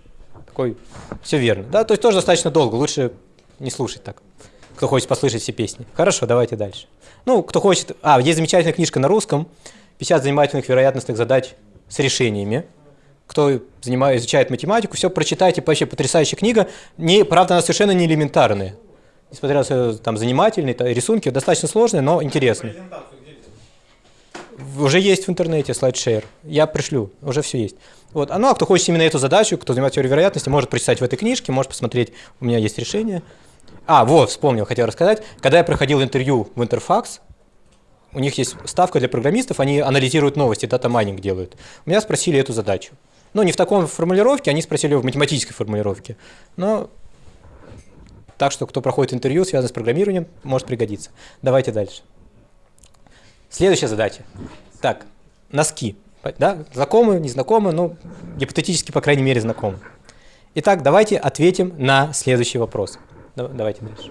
такой, все верно. Да, то есть тоже достаточно долго, лучше не слушать так, кто хочет послушать все песни. Хорошо, давайте дальше. Ну, кто хочет... А, есть замечательная книжка на русском, 50 занимательных вероятностных задач с решениями. Кто занимает, изучает математику, все прочитайте, вообще потрясающая книга. Не, правда, она совершенно не элементарная. Несмотря на там занимательные рисунки, достаточно сложные, но интересные. Уже есть в интернете SlideShare. Я пришлю, уже все есть. Вот. А ну, а кто хочет именно эту задачу, кто занимается теорией вероятности, может прочитать в этой книжке, может посмотреть, у меня есть решение. А, вот, вспомнил, хотел рассказать. Когда я проходил интервью в Интерфакс, у них есть ставка для программистов, они анализируют новости, data mining делают. У меня спросили эту задачу. Ну, не в таком формулировке, они спросили в математической формулировке. Но так что, кто проходит интервью, связанное с программированием, может пригодиться. Давайте дальше. Следующая задача. Так, носки. Да? Знакомы, незнакомы, ну, гипотетически, по крайней мере, знакомы. Итак, давайте ответим на следующий вопрос. Да- Давайте дальше.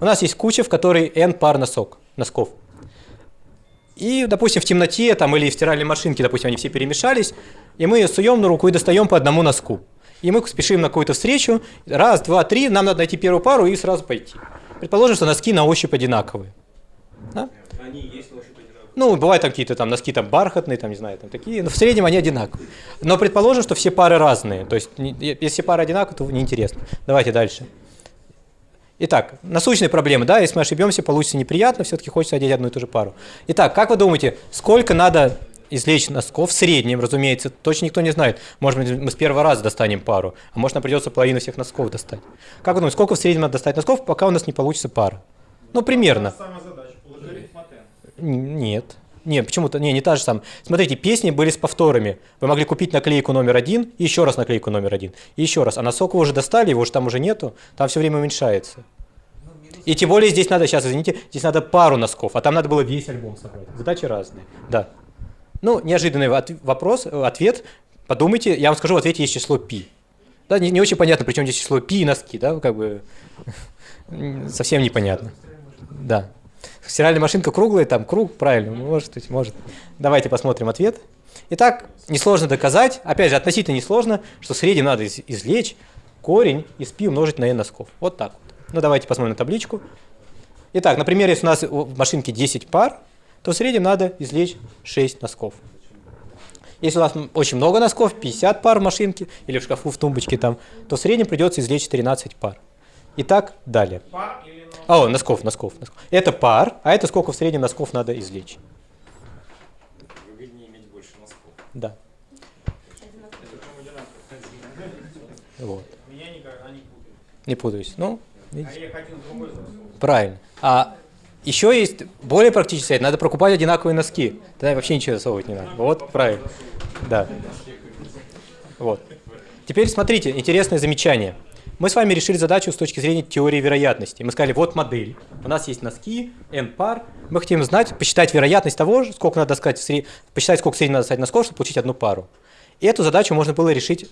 У нас есть куча, в которой n пар носок, носков. И, допустим, в темноте там, или в стиральной машинке, допустим, они все перемешались, и мы суем на руку и достаем по одному носку. И мы спешим на какую-то встречу, раз, два, три, нам надо найти первую пару и сразу пойти. Предположим, что носки на ощупь одинаковые. Да? Они есть. Ну, бывают там какие-то там носки там бархатные, там, не знаю, там такие, но в среднем они одинаковые. Но предположим, что все пары разные, то есть если пары одинаковые, то неинтересно. Давайте дальше. Итак, насущные проблемы, да, если мы ошибемся, получится неприятно, все-таки хочется одеть одну и ту же пару. Итак, как вы думаете, сколько надо извлечь носков в среднем, разумеется, точно никто не знает. Может быть, мы с первого раза достанем пару, а может, нам придется половину всех носков достать. Как вы думаете, сколько в среднем надо достать носков, пока у нас не получится пара? Ну, примерно. Та же самая задача. Логарифм от n. Н- Нет. Не, почему-то, не, не та же самая. Смотрите, песни были с повторами. Вы могли купить наклейку номер один, и еще раз наклейку номер один, и еще раз. А носок вы уже достали, его уже там уже нету, там все время уменьшается. И тем более здесь надо, сейчас, извините, здесь надо пару носков, а там надо было весь альбом собрать. Задачи разные, да. Ну, неожиданный от- вопрос, э, ответ. Подумайте, я вам скажу, в ответе есть число пи. Да, не, не очень понятно, причем здесь число пи и носки, да, как бы совсем непонятно. Да. Стиральная машинка круглая, там круг, правильно, может быть, может. Давайте посмотрим ответ. Итак, несложно доказать, опять же, относительно несложно, что в среднем надо из- извлечь корень из пи умножить на n носков. Вот так вот. Ну, давайте посмотрим на табличку. Итак, например, если у нас в машинке 10 пар, то в среднем надо извлечь 6 носков. Если у нас очень много носков, 50 пар в машинке или в шкафу в тумбочке там, то в среднем придется извлечь 13 пар. Итак, далее. Пар или? А, О, носков, носков, носков. Это пар, а это сколько в среднем носков надо извлечь. Выгоднее иметь больше носков. Да. Вот. Меня никогда не путают. Не путаюсь. Ну, А видите, засунул. правильно. А еще есть более практический совет. Надо покупать одинаковые носки. Тогда вообще ничего засовывать не надо. Вот, правильно. Да. Вот. Теперь смотрите, интересное замечание. Мы с вами решили задачу с точки зрения теории вероятности. Мы сказали, вот модель. У нас есть носки, n пар. Мы хотим знать, посчитать вероятность того, сколько надо сказать, сред- посчитать, сколько в среднем надо достать носков, чтобы получить одну пару. И эту задачу можно было решить,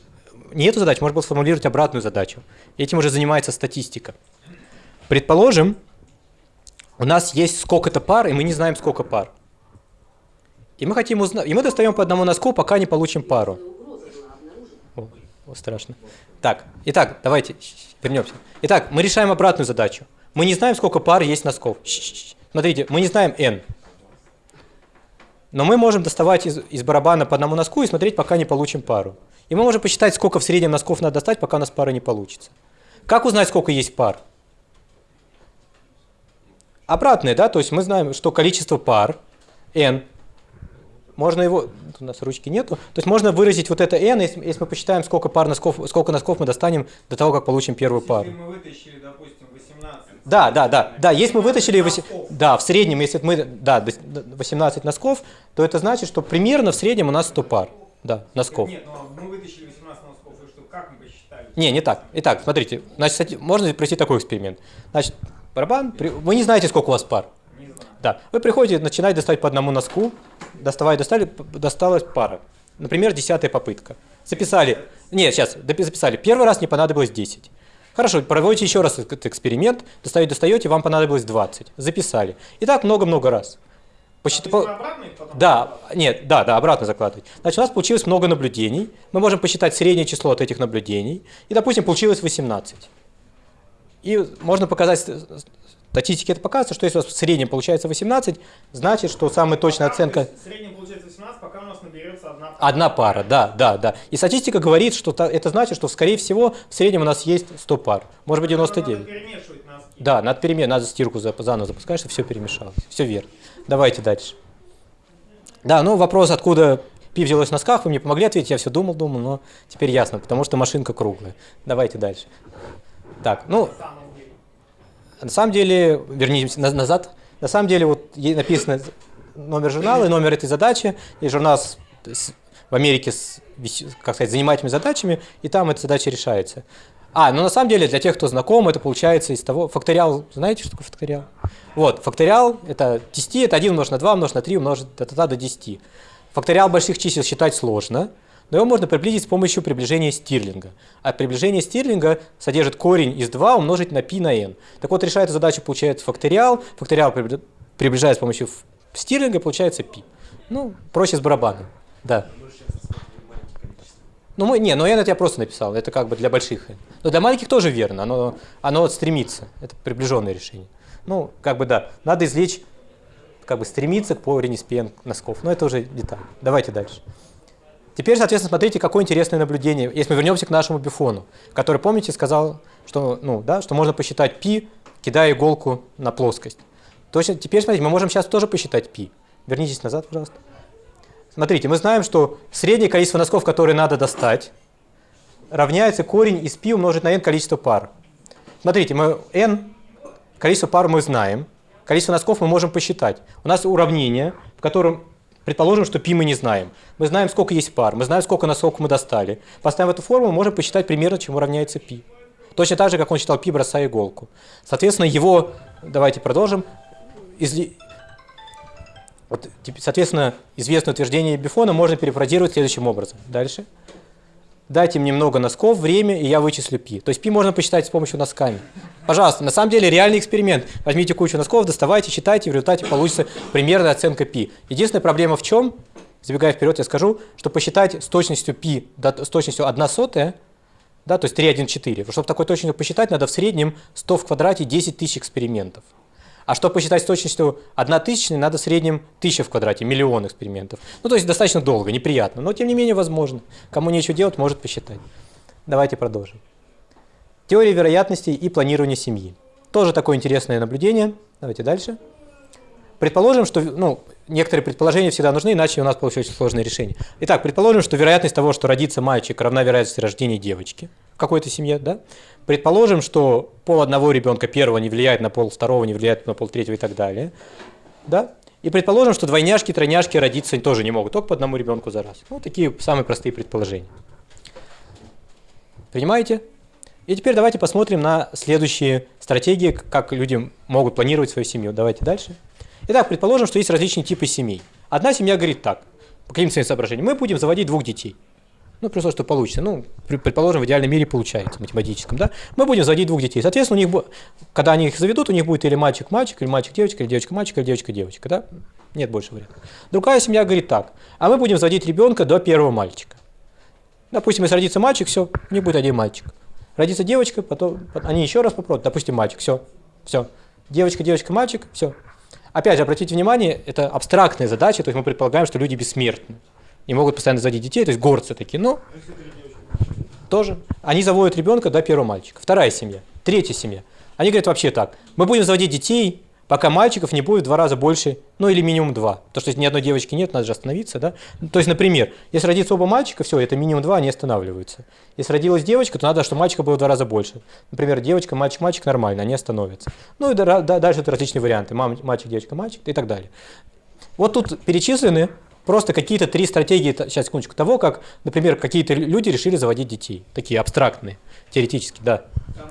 не эту задачу, можно было сформулировать обратную задачу. Этим уже занимается статистика. Предположим, у нас есть сколько-то пар, и мы не знаем, сколько пар. И мы хотим узнать, и мы достаем по одному носку, пока не получим пару. Страшно. Так, итак, давайте вернемся. Итак, мы решаем обратную задачу. Мы не знаем, сколько пар есть носков. Смотрите, мы не знаем n. Но мы можем доставать из, из барабана по одному носку и смотреть, пока не получим пару. И мы можем посчитать, сколько в среднем носков надо достать, пока у нас пара не получится. Как узнать, сколько есть пар? Обратное, да, то есть мы знаем, что количество пар n можно его, у нас ручки нету, то есть можно выразить вот это n, если, если мы посчитаем, сколько пар носков, сколько носков мы достанем до того, как получим первую пару. Если мы вытащили, допустим, 18. Да, да, да, да, если мы вытащили, носков. да, в среднем, если мы, да, до- до 18 носков, то это значит, что примерно в среднем у нас 100 пар, да, носков. Нет, ну мы вытащили 18 носков, и что, как мы посчитали? Не, не так. Итак, смотрите, значит, можно провести такой эксперимент. Значит, барабан, вы не знаете, сколько у вас пар. Да. Вы приходите, начинаете доставать по одному носку, доставая, достали, досталась пара. Например, десятая попытка. Записали. Нет, сейчас, записали. Первый раз не понадобилось 10. Хорошо, проводите еще раз этот эксперимент, достаете, достаете, вам понадобилось 20. Записали. И так много-много раз. А Посчит- потом Да, нет, да, да, обратно закладывать. Значит, у нас получилось много наблюдений. Мы можем посчитать среднее число от этих наблюдений. И, допустим, получилось 18. И можно показать, статистики это показывает, что если у вас в среднем получается 18, значит, что самая точная оценка В среднем получается 18, пока у нас наберется одна пара. одна пара, да, да, да. И статистика говорит, что это значит, что, скорее всего, в среднем у нас есть 100 пар, может быть, Надо 99. перемешивать носки. Да, надо перемен, надо стирку за- заново запускать, чтобы все перемешалось. Все верно. Давайте дальше. Да, ну вопрос, откуда пи взялось в носках, вы мне помогли ответить, я все думал, думал, но теперь ясно, потому что машинка круглая. Давайте дальше. Так, ну, деле. На самом деле, вернемся на- назад. На самом деле, вот написано номер журнала и номер этой задачи, и журнал в Америке с, как сказать, занимательными задачами, и там эта задача решается. А, ну на самом деле, для тех, кто знаком, это получается из того... Факториал, знаете, что такое факториал? Вот, факториал — это 10, это 1 умножить на 2, умножить на 3, умножить до, до 10. Факториал больших чисел считать сложно, но его можно приблизить с помощью приближения стирлинга. А приближение стирлинга содержит корень из 2 умножить на π на n. Так вот, решает эту задачу получает факториал, факториал приближает с помощью стирлинга, получается π. Ну, проще с барабаном. Да. Ну, мы, не, но n это я просто написал, это как бы для больших n. Но для маленьких тоже верно, оно, оно стремится, это приближенное решение. Ну, как бы да, надо извлечь, как бы стремиться к поверхности из носков, но это уже деталь. Давайте дальше. Теперь, соответственно, смотрите, какое интересное наблюдение. Если мы вернемся к нашему бифону, который, помните, сказал, что, ну, да, что можно посчитать π, кидая иголку на плоскость. Точно, теперь, смотрите, мы можем сейчас тоже посчитать π. Вернитесь назад, пожалуйста. Смотрите, мы знаем, что среднее количество носков, которые надо достать, равняется корень из π умножить на n количество пар. Смотрите, мы n, количество пар мы знаем, количество носков мы можем посчитать. У нас уравнение, в котором предположим, что π мы не знаем. Мы знаем, сколько есть пар, мы знаем, сколько носков мы достали. Поставив эту формулу, можем посчитать примерно, чему равняется π. Точно так же, как он считал π, бросая иголку. Соответственно, его, давайте продолжим, изли- вот, тип- соответственно, известное утверждение Бифона можно перефразировать следующим образом. Дальше. дайте мне много носков, время, и я вычислю пи. То есть пи можно посчитать с помощью носками. Пожалуйста, на самом деле реальный эксперимент. Возьмите кучу носков, доставайте, считайте, и в результате получится примерная оценка пи. Единственная проблема в чем, забегая вперед, я скажу, что посчитать с точностью пи, с точностью 1 сотая, да, то есть 3,1,4. Чтобы такой точностью посчитать, надо в среднем 100 в квадрате 10 тысяч экспериментов. А чтобы посчитать с точностью 1 тысячная, надо в среднем 1000 в квадрате, миллион экспериментов. Ну, то есть достаточно долго, неприятно, но тем не менее возможно. Кому нечего делать, может посчитать. Давайте продолжим. Теория вероятностей и планирование семьи. Тоже такое интересное наблюдение. Давайте дальше. Предположим, что, ну, некоторые предположения всегда нужны, иначе у нас получилось сложное решение. Итак, предположим, что вероятность того, что родится мальчик, равна вероятности рождения девочки в какой-то семье, да? Предположим, что пол одного ребенка первого не влияет на пол второго, не влияет на пол третьего и так далее, да? И предположим, что двойняшки, тройняшки родиться тоже не могут, только по одному ребенку за раз. Ну, такие самые простые предположения. Принимаете? И теперь давайте посмотрим на следующие стратегии, как люди могут планировать свою семью. Давайте дальше. Итак, предположим, что есть различные типы семей. Одна семья говорит так, по каким своим соображениям, мы будем заводить двух детей. Ну, при условии, что получится. Ну, предположим, в идеальном мире получается, математическом, да? Мы будем заводить двух детей. Соответственно, у них, когда они их заведут, у них будет или мальчик-мальчик, или мальчик-девочка, или девочка-мальчик, или девочка-девочка, да? Нет больше вариантов. Другая семья говорит так, а мы будем заводить ребенка до первого мальчика. Допустим, если родится мальчик, все, у них будет один мальчик. Родится девочка, потом пот- они еще раз попробуют, допустим, мальчик, все, все. Девочка, девочка, мальчик, все. Опять же, обратите внимание, это абстрактная задача, то есть мы предполагаем, что люди бессмертны. Не могут постоянно заводить детей, то есть горцы такие, но тоже. Они заводят ребенка до первого мальчика. Вторая семья. Третья семья. Они говорят вообще так. Мы будем заводить детей, пока мальчиков не будет в два раза больше, ну или минимум два. Потому что если ни одной девочки нет, надо же остановиться, да? Ну, То есть, например, если родится оба мальчика, все, это минимум два, они останавливаются. Если родилась девочка, то надо, чтобы мальчика было в два раза больше. Например, девочка, мальчик, мальчик нормально, они остановятся. Ну и да- да- дальше это различные варианты. Мальчик, девочка, мальчик и так далее. Вот тут перечислены просто какие-то три стратегии, сейчас, секундочку, того, как, например, какие-то люди решили заводить детей. Такие абстрактные, теоретически, да. Там,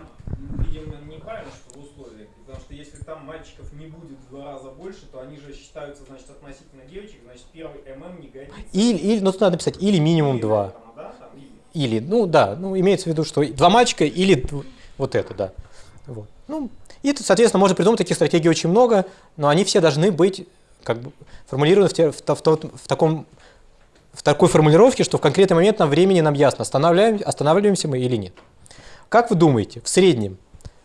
видимо, неправильно, что в условиях. Потому что если там мальчиков не будет в два раза больше, то они же считаются, значит, относительно девочек, значит, первый ММ не годится. Или, или, ну, тут надо написать, или минимум Или два. там, да, там, или. Или, ну да, ну имеется в виду, что два мальчика или вот это, да. Вот. Ну, и, соответственно, можно придумать таких стратегий очень много, но они все должны быть как бы формулированы в, те- в, в в таком в такой формулировке, что в конкретный момент нам времени нам ясно, останавливаем, останавливаемся мы или нет. Как вы думаете, в среднем,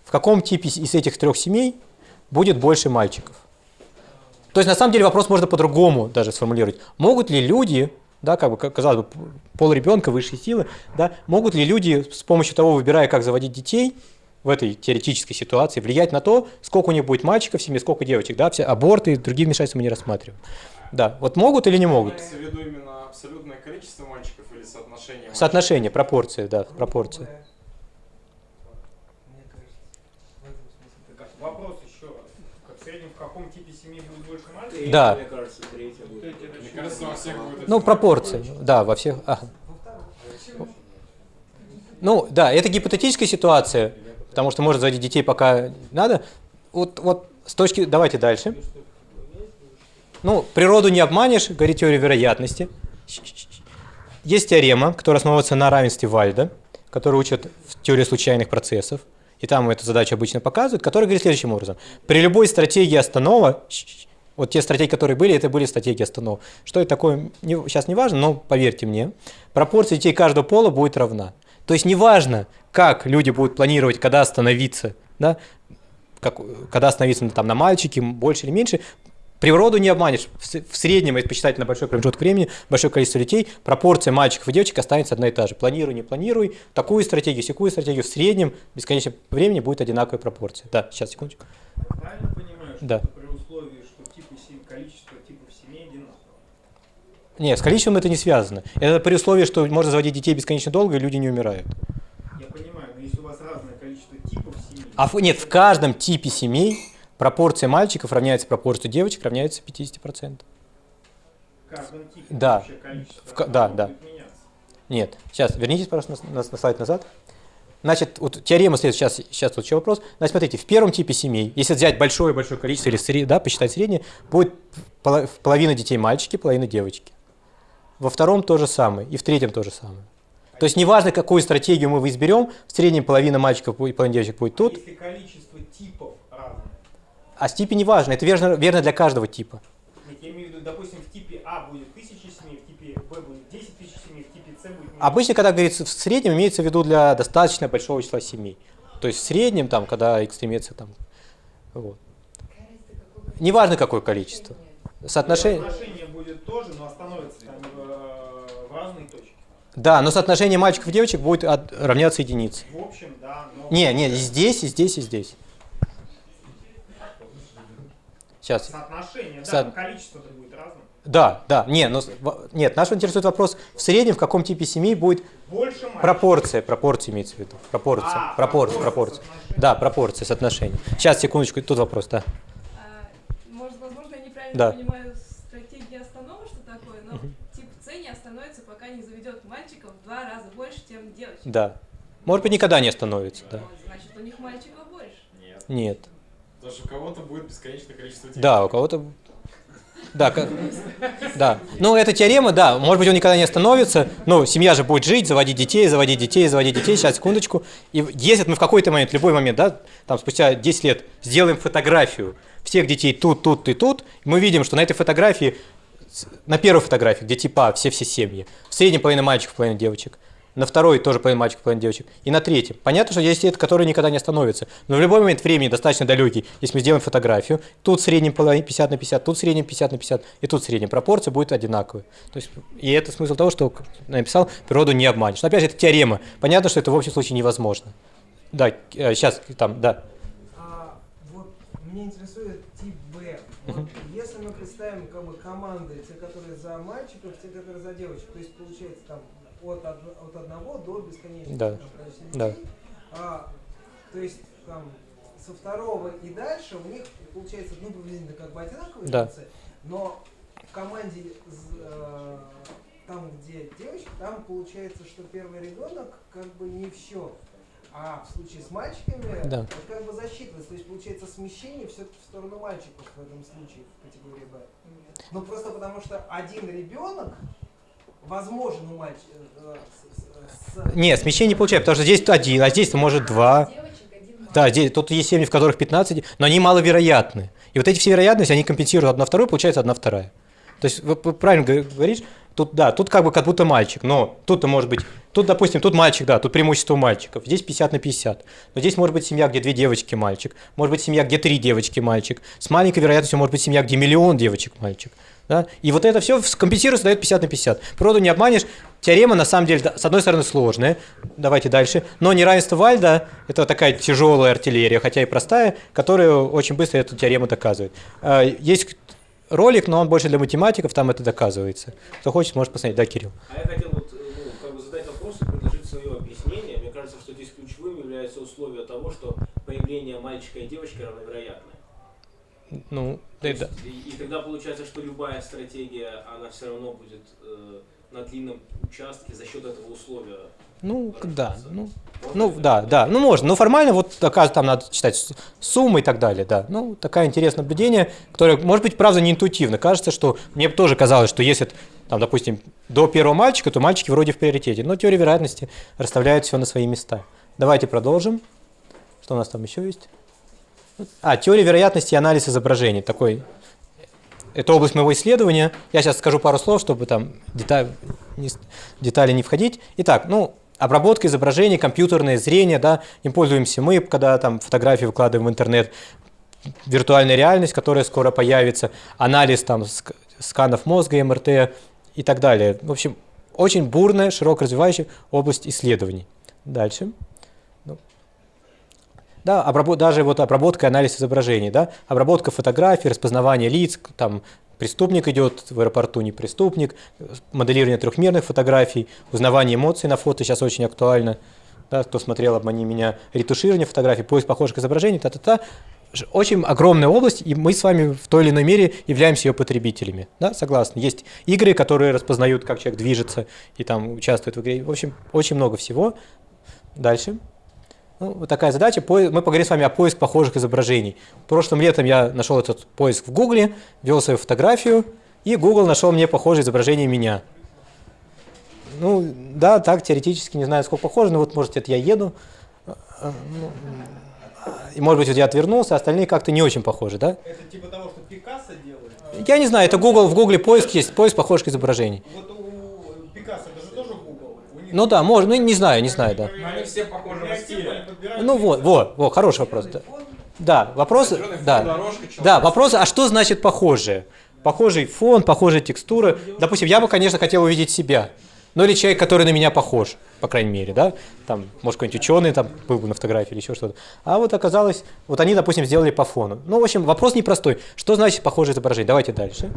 в каком типе из этих трех семей будет больше мальчиков? То есть, на самом деле, вопрос можно по-другому даже сформулировать. Могут ли люди, да, как бы, казалось бы, пол ребенка, высшие силы, да, могут ли люди с помощью того, выбирая, как заводить детей, в этой теоретической ситуации, влиять на то, сколько у них будет мальчиков в семье, сколько девочек, да, все аборты и другие вмешательства мы не рассматриваем. Да, вот могут или не могут? Имеется в виду именно абсолютное количество мальчиков или соотношение мальчиков? Соотношение, пропорции, да, пропорции. Мне кажется, в этом смысле. Так, а вопрос еще раз. Как в среднем в каком типе семьи будет больше мальчиков? Да. Мне кажется, третья будет. Мне кажется, во всех будет Ну, пропорции, да, во всех. ага. Ну, да, это гипотетическая ситуация, потому что может заводить детей пока надо. Вот, вот с точки... Давайте дальше. Ну, природу не обманешь, говорит теория вероятности. Есть теорема, которая основывается на равенстве Вальда, которая учит в теории случайных процессов. И там эту задачу обычно показывают, которая говорит следующим образом. При любой стратегии останова, вот те стратегии, которые были, это были стратегии останов. Что это такое, сейчас не важно, но поверьте мне, пропорция детей каждого пола будет равна. То есть неважно, как люди будут планировать, когда остановиться, да, как, когда остановиться там, на мальчике, больше или меньше, природу не обманешь. В, в среднем, если посчитать на большой промежуток времени, большое количество детей, пропорция мальчиков и девочек останется одна и та же. Планируй, не планируй, такую стратегию, секую стратегию, в среднем, бесконечное времени будет одинаковая пропорция. Да, сейчас, секундочку. Правильно понимаю, что Да. это при условии, что типы сем- количество типов семей одинаково? Нет, с количеством это не связано. Это при условии, что можно заводить детей бесконечно долго, и люди не умирают. Я понимаю, но если у вас разное количество типов семей... А в- нет, в каждом типе семей пропорция мальчиков равняется пропорции девочек, равняется 50%. В каждом типе Да. В да, да. Нет, сейчас, вернитесь, пожалуйста, на, на- на слайд назад. Значит, вот теорема следует, сейчас, сейчас тут еще вопрос. Значит, смотрите, в первом типе семей, если взять большое-большое количество, или да, посчитать среднее, будет поло- половина детей мальчики, половина девочки. Во втором то же самое, и в третьем то же самое. То есть неважно, какую стратегию мы изберем, в среднем половина мальчиков будет, половина девочек будет А тут, Если количество типов разное, а с типе неважно, это верно, верно для каждого типа. Нет, я имею в виду, допустим, в типе А будет 1000 семей, в типе Б будет 10 тысяч семей, в типе С будет... Обычно, когда говорится в среднем, имеется в виду для достаточно большого числа семей. То есть в среднем, там, когда экстремиция там. Вот. Неважно какое количество. Соотношение. Соотношение будет тоже, но остановится там э, в разные точки. Да, но соотношение мальчиков и девочек будет от- равняться единице. В общем, да, но... Не, не, и здесь, и здесь, и здесь. Сейчас. Соотношение, да, Со- но количество-то будет разным. Да, да, не, но, нет, нас интересует вопрос, в среднем в каком типе семей будет Больше мальчиков. пропорция, пропорция имеется в виду, пропорция, А, пропорция, пропорция, пропорция. соотношение. Да, пропорция, соотношение. Сейчас, секундочку, тут вопрос, да. А, Может, возможно, я неправильно Да. понимаю два раза больше, чем девочек. Да. Может быть, никогда не остановится, да. Вот, значит, у них мальчиков больше. Нет. Нет. Даже у кого-то будет бесконечное количество детей. Да, у кого-то... Да, да. Ну, эта теорема, да, может быть, он никогда не остановится, но семья же будет жить, заводить детей, заводить детей, заводить детей, сейчас, секундочку. И если мы в какой-то момент, любой момент, да, там спустя 10 лет сделаем фотографию всех детей тут, тут и тут, мы видим, что на этой фотографии, на первой фотографии, где типа все-все семьи, в среднем половина мальчиков, половина девочек, на второй тоже половина мальчиков, половина девочек, и на третьем. Понятно, что есть это, которые никогда не остановятся, но в любой момент времени достаточно далекий, если мы сделаем фотографию, тут в среднем половина 50 на 50, тут в среднем 50 на 50, и тут в среднем пропорция будет одинаковая. То есть, и это смысл того, что написал, природу не обманешь. Но опять же, это теорема. Понятно, что это в общем случае невозможно. Да, сейчас там, да. А вот меня интересует если мы представим как бы команды, те, которые за мальчиков, те, которые за девочек, то есть получается там от, от одного до бесконечного Да. количества Да. А, то есть там со второго и дальше у них получается ну приблизительно как бы одинаковые Да. шансы, но в команде, э, там, где девочка, там получается, что первый ребенок как бы не в счет. А в случае с мальчиками Да. это как бы засчитывается. То есть получается смещение все-таки в сторону мальчиков в этом случае в категории Б. Ну просто потому что один ребенок возможен у мальчика. э, с- с- с- Нет, смещение не получается, потому что здесь один, а здесь может два. Девочек один мальчик. Да, здесь, тут есть семьи, в которых 15, но они маловероятны. И вот эти все вероятности, они компенсируют одна вторую, получается одна вторая. То есть, вы вы правильно говор- говоришь, тут, да, тут как бы как будто мальчик, но тут-то может быть, тут, допустим, тут мальчик, да, тут преимущество мальчиков, здесь 50 на 50. Но здесь может быть семья, где две девочки, мальчик, может быть семья, где три девочки, мальчик. С маленькой вероятностью может быть семья, где миллион девочек, мальчик. Да? И вот это все компенсируется, дает 50 на 50. Природу не обманешь. Теорема, на самом деле, с одной стороны, сложная. Давайте дальше. Но неравенство Вальда – это такая тяжелая артиллерия, хотя и простая, которая очень быстро эту теорему доказывает. А, Есть ролик, но он больше для математиков, там это доказывается. Кто хочет, может посмотреть. Да, Кирилл? А я хотел вот, ну, как бы задать вопрос и предложить свое объяснение. Мне кажется, что здесь ключевым является условие того, что появление мальчика и девочки равновероятны. Ну, То да, есть, да. и, и тогда получается, что любая стратегия, она все равно будет э, на длинном участке за счет этого условия. Ну, да, ну, Можно ну, это? да, да, ну можно, но формально вот оказывается там надо читать суммы и так далее, да. Ну, такое интересное наблюдение, которое, может быть, правда, не интуитивно. Кажется, что мне тоже казалось, что если, там, допустим, до первого мальчика, то мальчики вроде в приоритете. Но теория вероятности расставляет все на свои места. Давайте продолжим. Что у нас там еще есть? А, теория вероятности и анализ изображений. Такой это область моего исследования. Я сейчас скажу пару слов, чтобы там деталь, детали не входить. Итак, ну, обработка изображений, компьютерное зрение, да, им пользуемся мы, когда там фотографии выкладываем в интернет, виртуальная реальность, которая скоро появится, анализ там ск- сканов мозга, МРТ и так далее. В общем, очень бурная, широко развивающая область исследований. Дальше. Да, обработ- даже вот обработка и анализ изображений, да, обработка фотографий, распознавание лиц, там преступник идет в аэропорту, не преступник, моделирование трехмерных фотографий, узнавание эмоций на фото сейчас очень актуально, да, кто смотрел «Обмани меня», ретуширование фотографий, поиск похожих изображений, та-та-та, очень огромная область, и мы с вами в той или иной мере являемся ее потребителями. Да, согласны. Есть игры, которые распознают, как человек движется и там участвует в игре. В общем, очень много всего. Дальше. Ну, вот такая задача. Мы поговорим с вами о поиск похожих изображений. Прошлым летом я нашел этот поиск в Гугле, ввел свою фотографию, и Google нашел мне похожее изображение меня. Ну, да, так, теоретически, не знаю, сколько похоже, но вот, может, это я еду, и, может быть, вот я отвернулся, а остальные как-то не очень похожи, да? Это типа того, что Пикассо делает. Я не знаю, это Google, в Гугле поиск есть, поиск похожих изображений. Вот у Пикассо, это же тоже Google. У них Ну да, может, ну не знаю, не знаю, да. Но они все похожи в стиле. Ну вот, вот, вот, хороший вопрос, да. Да, вопрос, да. дорожка. Да, вопрос, а что значит похожее? Похожий фон, похожая текстура. Допустим, я бы, конечно, хотел увидеть себя. Ну или человек, который на меня похож, по крайней мере, да? Там, может, какой-нибудь ученый там был бы на фотографии или еще что-то. А вот оказалось, вот они, допустим, сделали по фону. Ну, в общем, вопрос непростой. Что значит похожее изображение? Давайте дальше.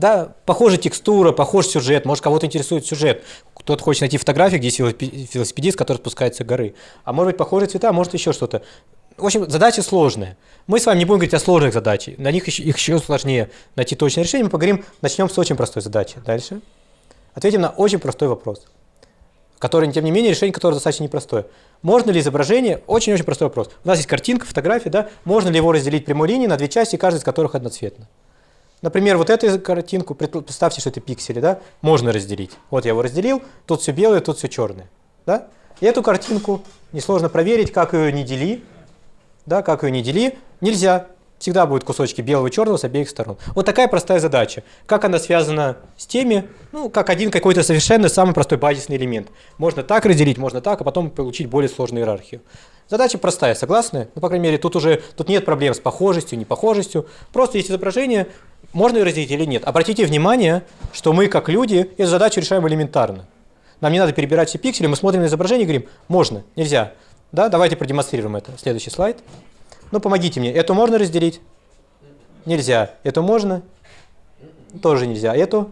Да, похожая текстура, похож сюжет, может кого-то интересует сюжет. Кто-то хочет найти фотографию, где есть велосипе- велосипедист, который спускается с горы. А может быть похожие цвета, может еще что-то. В общем, задача сложная. Мы с вами не будем говорить о сложных задачах, на них еще, их еще сложнее найти точное решение. Мы поговорим, начнем с очень простой задачи. Дальше. Ответим на очень простой вопрос, который, тем не менее, решение которого достаточно непростое. Можно ли изображение, очень-очень простой вопрос. У нас есть картинка, фотография, да, можно ли его разделить прямой линией на две части, каждая из которых одноцветна? Например, вот эту картинку, представьте, что это пиксели, да, можно разделить. Вот я его разделил, тут все белое, тут все черное. Да? И эту картинку несложно проверить, как ее не дели, да, как ее не дели, нельзя. Всегда будут кусочки белого и черного с обеих сторон. Вот такая простая задача. Как она связана с теми, ну, как один какой-то совершенно самый простой базисный элемент. Можно так разделить, можно так, а потом получить более сложную иерархию. Задача простая, согласны? Ну, по крайней мере, тут уже тут нет проблем с похожестью, непохожестью. Просто есть изображение, можно ее разделить или нет. Обратите внимание, что мы, как люди, эту задачу решаем элементарно. Нам не надо перебирать все пиксели, мы смотрим на изображение и говорим, можно, нельзя. Да, давайте продемонстрируем это. Следующий слайд. Ну, помогите мне. Эту можно разделить? Нельзя. Эту можно? Тоже нельзя. Эту?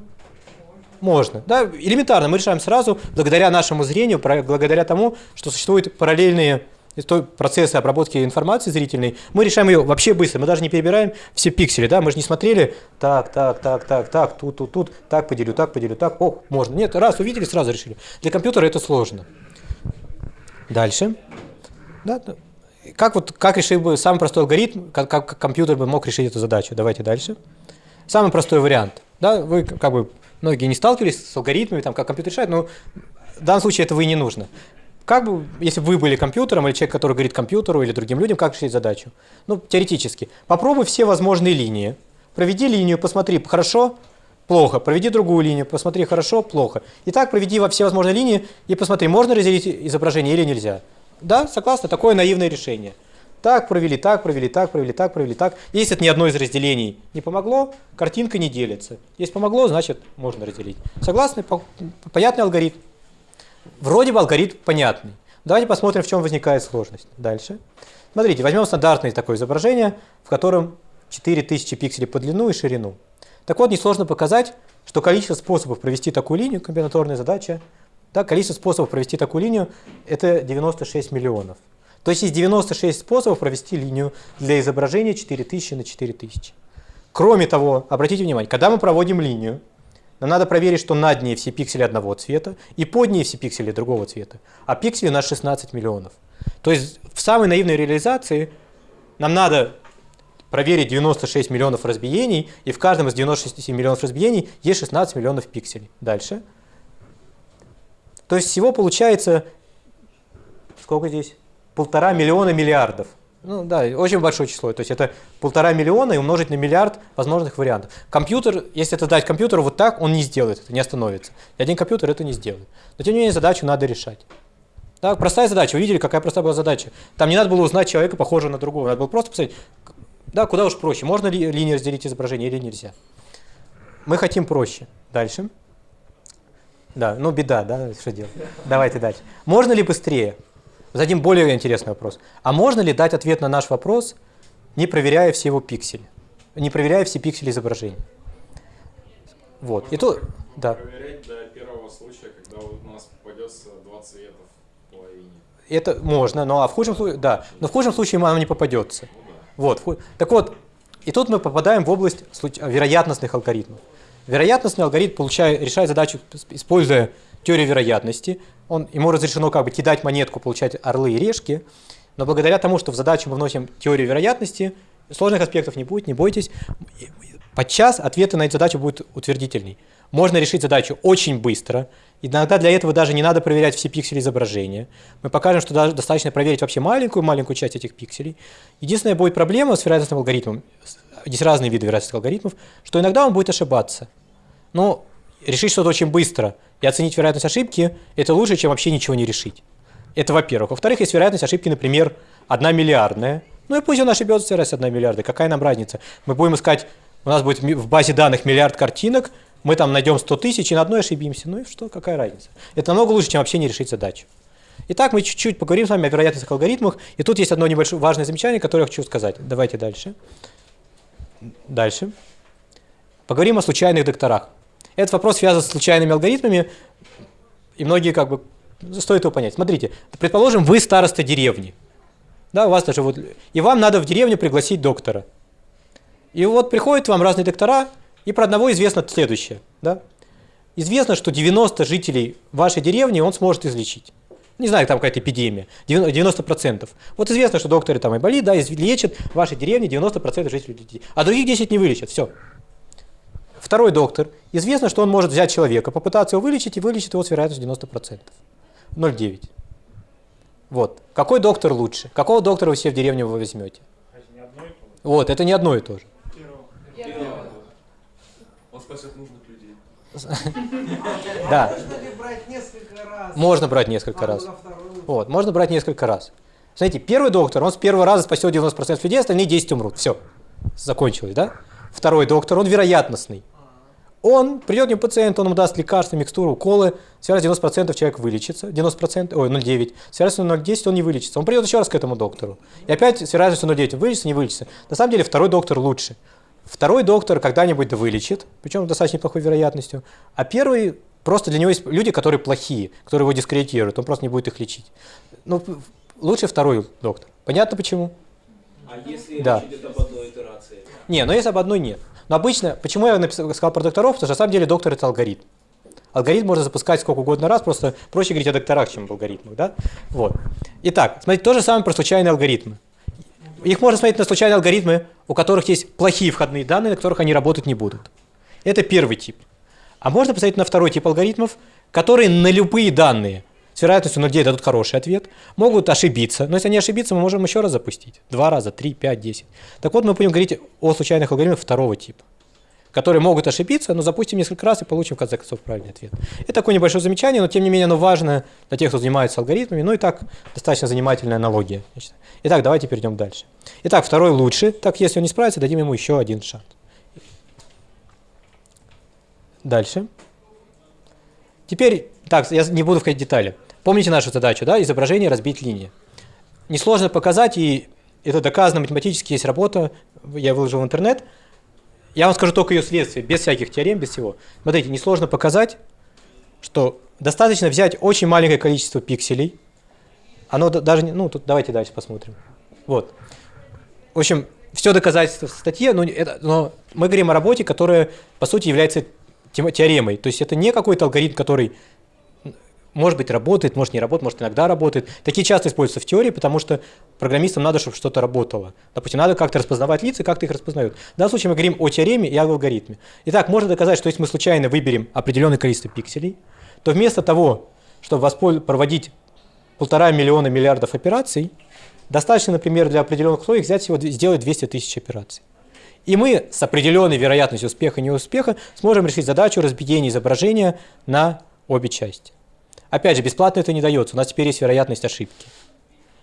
Можно. Да, элементарно. Мы решаем сразу, благодаря нашему зрению, благодаря тому, что существуют параллельные из той процесса обработки информации зрительной, мы решаем ее вообще быстро. Мы даже не перебираем все пиксели, да, мы же не смотрели, так, так, так, так, так, тут, тут, тут, так поделю, так поделю, так, ох, можно. Нет, раз увидели, сразу решили. Для компьютера это сложно. Дальше. Да, да. как, вот, как решил бы самый простой алгоритм, как, как компьютер бы мог решить эту задачу? Давайте дальше. Самый простой вариант. Да, вы как бы многие не сталкивались с алгоритмами, там, как компьютер решает, но в данном случае этого и не нужно. Как бы, если вы были компьютером или человек, который говорит компьютеру или другим людям, как решить задачу? Ну, теоретически. Попробуй все возможные линии. Проведи линию, посмотри, хорошо, плохо. Проведи другую линию, посмотри, хорошо, плохо. И так проведи во все возможные линии и посмотри, можно разделить изображение или нельзя. Да, согласна, такое наивное решение. Так провели, так провели, так провели, так провели, так. Если это ни одно из разделений не помогло, картинка не делится. Если помогло, значит можно разделить. Согласны? Понятный алгоритм. Вроде бы алгоритм понятный. Давайте посмотрим, в чем возникает сложность. Дальше. Смотрите, возьмем стандартное такое изображение, в котором 4000 пикселей по длину и ширину. Так вот, несложно показать, что количество способов провести такую линию, комбинаторная задача, да, количество способов провести такую линию – это 96 миллионов. То есть есть 96 способов провести линию для изображения 4000 на 4000. Кроме того, обратите внимание, когда мы проводим линию, нам надо проверить, что над ней все пиксели одного цвета и под ней все пиксели другого цвета. А пикселей у нас 16 миллионов. То есть в самой наивной реализации нам надо проверить 96 миллионов разбиений, и в каждом из 96 миллионов разбиений есть 16 миллионов пикселей. Дальше. То есть всего получается, сколько здесь? Полтора миллиона миллиардов. Ну да, очень большое число. То есть это полтора миллиона и умножить на миллиард возможных вариантов. Компьютер, если это дать компьютеру вот так, он не сделает это, не остановится. И один компьютер это не сделает. Но тем не менее задачу надо решать. Да, простая задача. Вы видели, какая простая была задача. Там не надо было узнать человека, похожего на другого. Надо было просто посмотреть, да, куда уж проще. Можно ли линии разделить изображение или нельзя. Мы хотим проще. Дальше. Да, ну беда, да, что делать. Давайте дальше. Можно ли быстрее? Зададим более интересный вопрос. А можно ли дать ответ на наш вопрос, не проверяя все его пиксели? Не проверяя все пиксели изображения? Вот. Можно И то, да. проверять до первого случая, когда у нас попадется два цвета в половине. Это можно, но а в худшем случае, да, но в худшем случае оно не попадется. Ну да. Вот. Так вот, и тут мы попадаем в область вероятностных алгоритмов. Вероятностный алгоритм получает, решает задачу, используя теорию вероятности. Он, ему разрешено как бы кидать монетку, получать орлы и решки, но благодаря тому, что в задачу мы вносим теорию вероятности, сложных аспектов не будет, не бойтесь. Подчас ответы на эту задачу будут утвердительней. Можно решить задачу очень быстро. Иногда для этого даже не надо проверять все пиксели изображения. Мы покажем, что даже достаточно проверить вообще маленькую-маленькую часть этих пикселей. Единственная будет проблема с вероятностным алгоритмом, есть разные виды вероятностных алгоритмов, что иногда он будет ошибаться. Но решить что-то очень быстро и оценить вероятность ошибки – это лучше, чем вообще ничего не решить. Это во-первых. Во-вторых, есть вероятность ошибки, например, одна миллиардная. Ну и пусть он ошибется раз одна миллиарда, какая нам разница? Мы будем искать, у нас будет в базе данных миллиард картинок, мы там найдем 100 тысяч и на одной ошибимся. Ну и что, какая разница? Это намного лучше, чем вообще не решить задачу. Итак, мы чуть-чуть поговорим с вами о вероятностных алгоритмах. И тут есть одно небольшое важное замечание, которое я хочу сказать. Давайте дальше. Дальше. Поговорим о случайных докторах. Этот вопрос связан с случайными алгоритмами, и многие как бы стоит его понять. Смотрите, предположим, вы староста деревни. Да, у вас даже вот, и вам надо в деревню пригласить доктора. И вот приходят вам разные доктора, и про одного известно следующее. Да? Известно, что 90 жителей вашей деревни он сможет излечить. Не знаю, там какая-то эпидемия. 90%. 90%. Вот известно, что докторы там и болит, да, лечат в вашей деревне 90% жителей людей. А других 10 не вылечат. Все. Второй доктор. Известно, что он может взять человека, попытаться его вылечить и вылечит его с вероятностью 90%. 0,9. Вот. Какой доктор лучше? Какого доктора вы себе в деревню вы возьмете? Это не одно и то же. Вот, это не одно и то же. Он спасет нужных людей. Да, Можно ли брать несколько раз? можно брать несколько раз. на второй лучше? Вот, можно брать несколько раз. Смотрите, первый доктор, он с первого раза спасет 90% людей, остальные 10 умрут. Все, закончилось, да? Второй доктор, он вероятностный. Он придет к нему пациент, он ему даст лекарства, микстуру, уколы, с вероятностью 90% человек вылечится, 90%, ой, 0,9, с вероятностью 0,10 он не вылечится. Он придет еще раз к этому доктору. И опять с вероятностью 0,9 он вылечится, не вылечится. На самом деле второй доктор лучше. Второй доктор когда-нибудь да вылечит, причем с достаточно неплохой вероятностью, а первый просто для него есть люди, которые плохие, которые его дискредитируют, он просто не будет их лечить. Ну, лучше второй доктор. Понятно почему? А если Да. речь идет об одной итерации? Не, но если об одной нет. Но обычно, почему я написал, сказал про докторов, потому что на самом деле доктор это алгоритм. Алгоритм можно запускать сколько угодно раз, просто проще говорить о докторах, чем об алгоритмах, да? Вот. Итак, смотрите, то же самое про случайные алгоритмы. Их можно смотреть на случайные алгоритмы, у которых есть плохие входные данные, на которых они работать не будут. Это первый тип. А можно посмотреть на второй тип алгоритмов, которые на любые данные с вероятностью 0,9 дадут хороший ответ, могут ошибиться. Но если они ошибиться, мы можем еще раз запустить. Два раза, три, пять, десять. Так вот, мы будем говорить о случайных алгоритмах второго типа, которые могут ошибиться, но запустим несколько раз и получим в конце концов правильный ответ. Это такое небольшое замечание, но тем не менее оно важно для тех, кто занимается алгоритмами. Ну и так достаточно занимательная аналогия. Итак, давайте перейдем дальше. Итак, второй лучше. Так, если он не справится, дадим ему еще один шанс. Дальше. Теперь, так, я не буду входить в детали. Помните нашу задачу, да, изображение разбить линии. Несложно показать, и это доказано математически, есть работа, я выложил в интернет. Я вам скажу только ее следствие, без всяких теорем, без всего. Смотрите, несложно показать, что достаточно взять очень маленькое количество пикселей. Оно да- даже не, ну, тут давайте дальше посмотрим. Вот. В общем, все доказательства в статье, но, это, но мы говорим о работе, которая, по сути, является теоремой. То есть это не какой-то алгоритм, который может быть, работает, может, не работает, может, иногда работает. Такие часто используются в теории, потому что программистам надо, чтобы что-то работало. Допустим, надо как-то распознавать лица, как-то их распознают. В данном случае мы говорим о теореме и об алгоритме. Итак, можно доказать, что если мы случайно выберем определенное количество пикселей, то вместо того, чтобы проводить полтора миллиона миллиардов операций, достаточно, например, для определенных условий взять всего, сделать 200 тысяч операций. И мы с определенной вероятностью успеха и неуспеха сможем решить задачу разбиения изображения на обе части. Опять же, бесплатно это не дается, у нас теперь есть вероятность ошибки.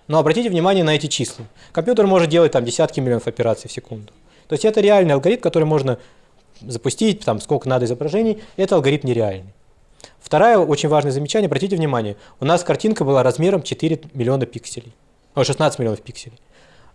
Но обратите внимание на эти числа. Компьютер может делать там десятки миллионов операций в секунду. То есть это реальный алгоритм, который можно запустить, там сколько надо изображений, это алгоритм нереальный. Второе очень важное замечание, обратите внимание, у нас картинка была размером 4 миллиона пикселей, о, 16 миллионов пикселей.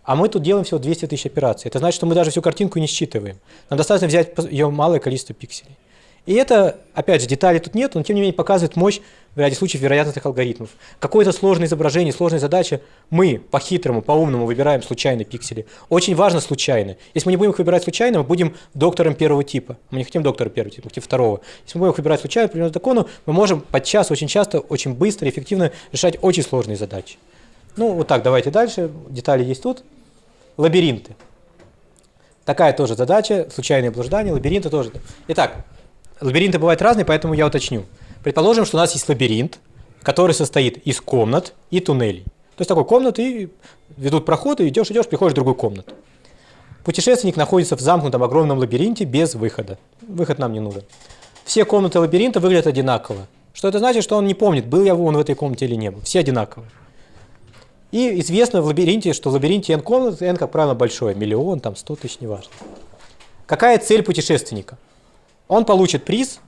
А мы тут делаем всего 200 тысяч операций. Это значит, что мы даже всю картинку не считываем. Нам достаточно взять ее малое количество пикселей. И это, опять же, деталей тут нет, но тем не менее показывает мощь в ряде случаев вероятностных алгоритмов. Какое-то сложное изображение, сложная задача, мы по-хитрому, по-умному выбираем случайные пиксели. Очень важно случайно. Если мы не будем их выбирать случайно, мы будем доктором первого типа. Мы не хотим доктора первого типа, мы хотим второго. Если мы будем их выбирать случайно, определенному закону, мы можем подчас, очень часто, очень быстро, эффективно решать очень сложные задачи. Ну, вот так, давайте дальше. Детали есть тут. Лабиринты. Такая тоже задача, случайные блуждания, лабиринты тоже. Итак, лабиринты бывают разные, поэтому я уточню. Предположим, что у нас есть лабиринт, который состоит из комнат и туннелей. То есть такой комнаты и ведут проходы, идешь, идешь, приходишь в другую комнату. Путешественник находится в замкнутом огромном лабиринте без выхода. Выход нам не нужен. Все комнаты лабиринта выглядят одинаково. Что это значит, что он не помнит, был я он в этой комнате или не был. Все одинаковые. И известно в лабиринте, что в лабиринте n комнат, n, как правило, большое, миллион, там, 100 тысяч, неважно. Какая цель путешественника? Он получит приз,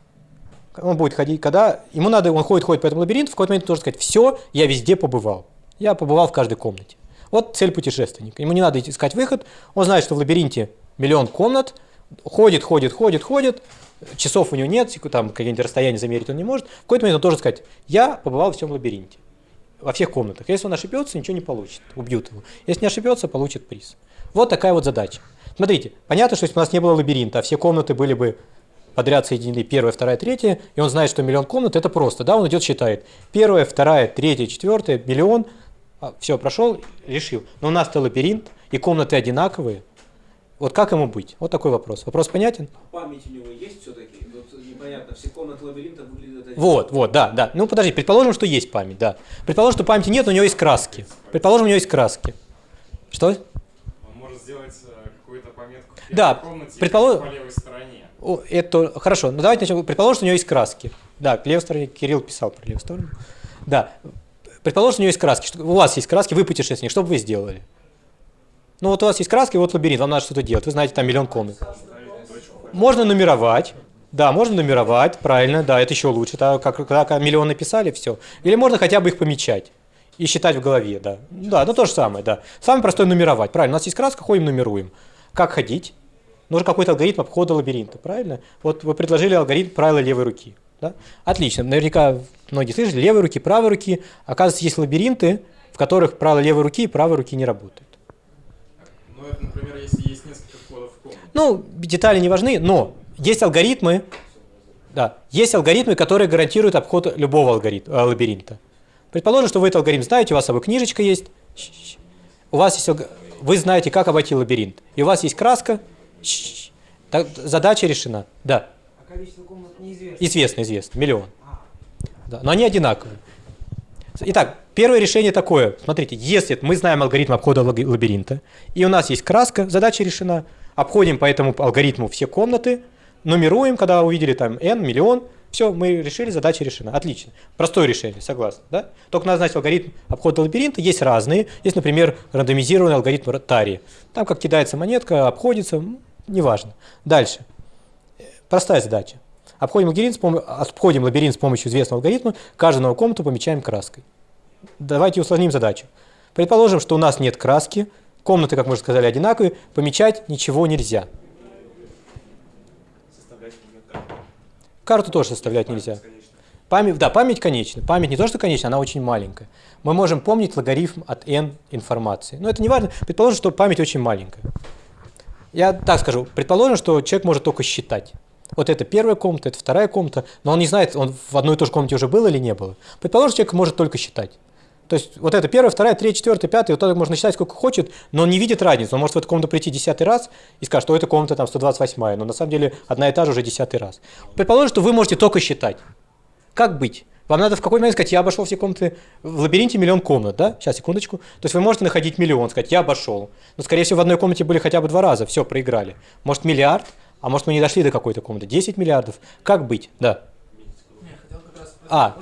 он будет ходить, когда ему надо, он ходит, ходит по этому лабиринту, в какой-то момент должен сказать, все, я везде побывал. Я побывал в каждой комнате. Вот цель путешественника. Ему не надо искать выход, он знает, что в лабиринте миллион комнат, ходит, ходит, ходит, ходит, часов у него нет, там какие-нибудь расстояния замерить он не может. В какой-то момент он должен сказать, я побывал в всем лабиринте во всех комнатах. Если он ошибется, ничего не получит, убьют его. Если не ошибется, получит приз. Вот такая вот задача. Смотрите, понятно, что если бы у нас не было лабиринта, а все комнаты были бы подряд соединены, первая, вторая, третья, и он знает, что миллион комнат, это просто, да, он идет, считает. Первая, вторая, третья, четвертая, миллион, все, прошел, решил. Но у нас-то лабиринт, и комнаты одинаковые. Вот как ему быть? Вот такой вопрос. Вопрос понятен? Память у него есть все-таки? Вот непонятно, все комнаты лабиринта выглядят одинаково. Вот, вот, да, да. Ну подожди, предположим, что есть память, да. Предположим, что памяти нет, но у него есть краски. Предположим, у него есть краски. Что? Он может сделать э, какую-то пометку в Да, комнате предположим- по левой стороне. Это хорошо. Ну давайте начнем. Предположим, что у него есть краски. Да, к левой стороне Кирилл писал про левую сторону. Да. Предположим, что у него есть краски. Что- У вас есть краски, вы путешественник. Что бы вы сделали? Ну вот у вас есть краски, вот лабиринт, вам надо что-то делать. Вы знаете, там миллион комнат. Можно нумеровать. Да, можно нумеровать, правильно, да, это еще лучше. Так, как, когда миллион написали, все. Или можно хотя бы их помечать и считать в голове, да. Да, ну то же самое, да. Самое простое нумеровать, правильно. У нас есть краска, ходим, нумеруем. Как ходить? Нужен какой-то алгоритм обхода лабиринта, правильно? Вот вы предложили алгоритм правила левой руки. Да? Отлично. Наверняка многие слышали, левой руки, правой руки. Оказывается, есть лабиринты, в которых правило левой руки и правой руки не работают. Ну, это, например, если есть несколько входов в комнату. Ну, детали не важны, но есть алгоритмы, да, есть алгоритмы, которые гарантируют обход любого алгоритма, э, лабиринта. Предположим, что вы этот алгоритм знаете, у вас с собой книжечка есть, у вас есть, вы знаете, как обойти лабиринт, и у вас есть краска, так, задача решена, да, А количество комнат неизвестно. известно, известно, миллион. А, Да, но они одинаковые. Итак, первое решение такое. Смотрите, если мы знаем алгоритм обхода лабиринта, и у нас есть краска, задача решена, обходим по этому алгоритму все комнаты, нумеруем, когда увидели там n, миллион, все, мы решили, задача решена. Отлично. Простое решение, согласны, да? Только надо знать алгоритм обхода лабиринта. Есть разные. Есть, например, рандомизированный алгоритм Тари. Там как кидается монетка, обходится, неважно. Дальше. Простая задача. Обходим лабиринт, с обходим лабиринт с помощью известного алгоритма, каждую новую комнату помечаем краской. Давайте усложним задачу. Предположим, что у нас нет краски, комнаты, как мы уже сказали, одинаковые, помечать ничего нельзя. Карту. Карту тоже составлять нельзя. Конечно. Память, да, память конечна. Память не то, что конечна, она очень маленькая. Мы можем помнить логарифм от n информации. Но это не важно. Предположим, что память очень маленькая. Я так скажу. Предположим, что человек может только считать. Вот это первая комната, это вторая комната, но он не знает, он в одной и той же комнате уже был или не было. Предположим, человек может только считать. То есть вот это первая, вторая, третья, четвертая, пятая, вот так можно считать сколько хочет, но он не видит разницы. Он может в эту комнату прийти десятый раз и скажет, что эта комната там 128, но на самом деле одна и та же уже десятый раз. Предположим, что вы можете только считать. Как быть? Вам надо в какой момент сказать, я обошел все комнаты, в лабиринте миллион комнат, да? Сейчас, секундочку. То есть вы можете находить миллион, сказать, я обошел. Но, скорее всего, в одной комнате были хотя бы два раза, все, проиграли. Может, миллиард, а может, мы не дошли до какой-то комнаты. 10 миллиардов. Как быть? Да. А.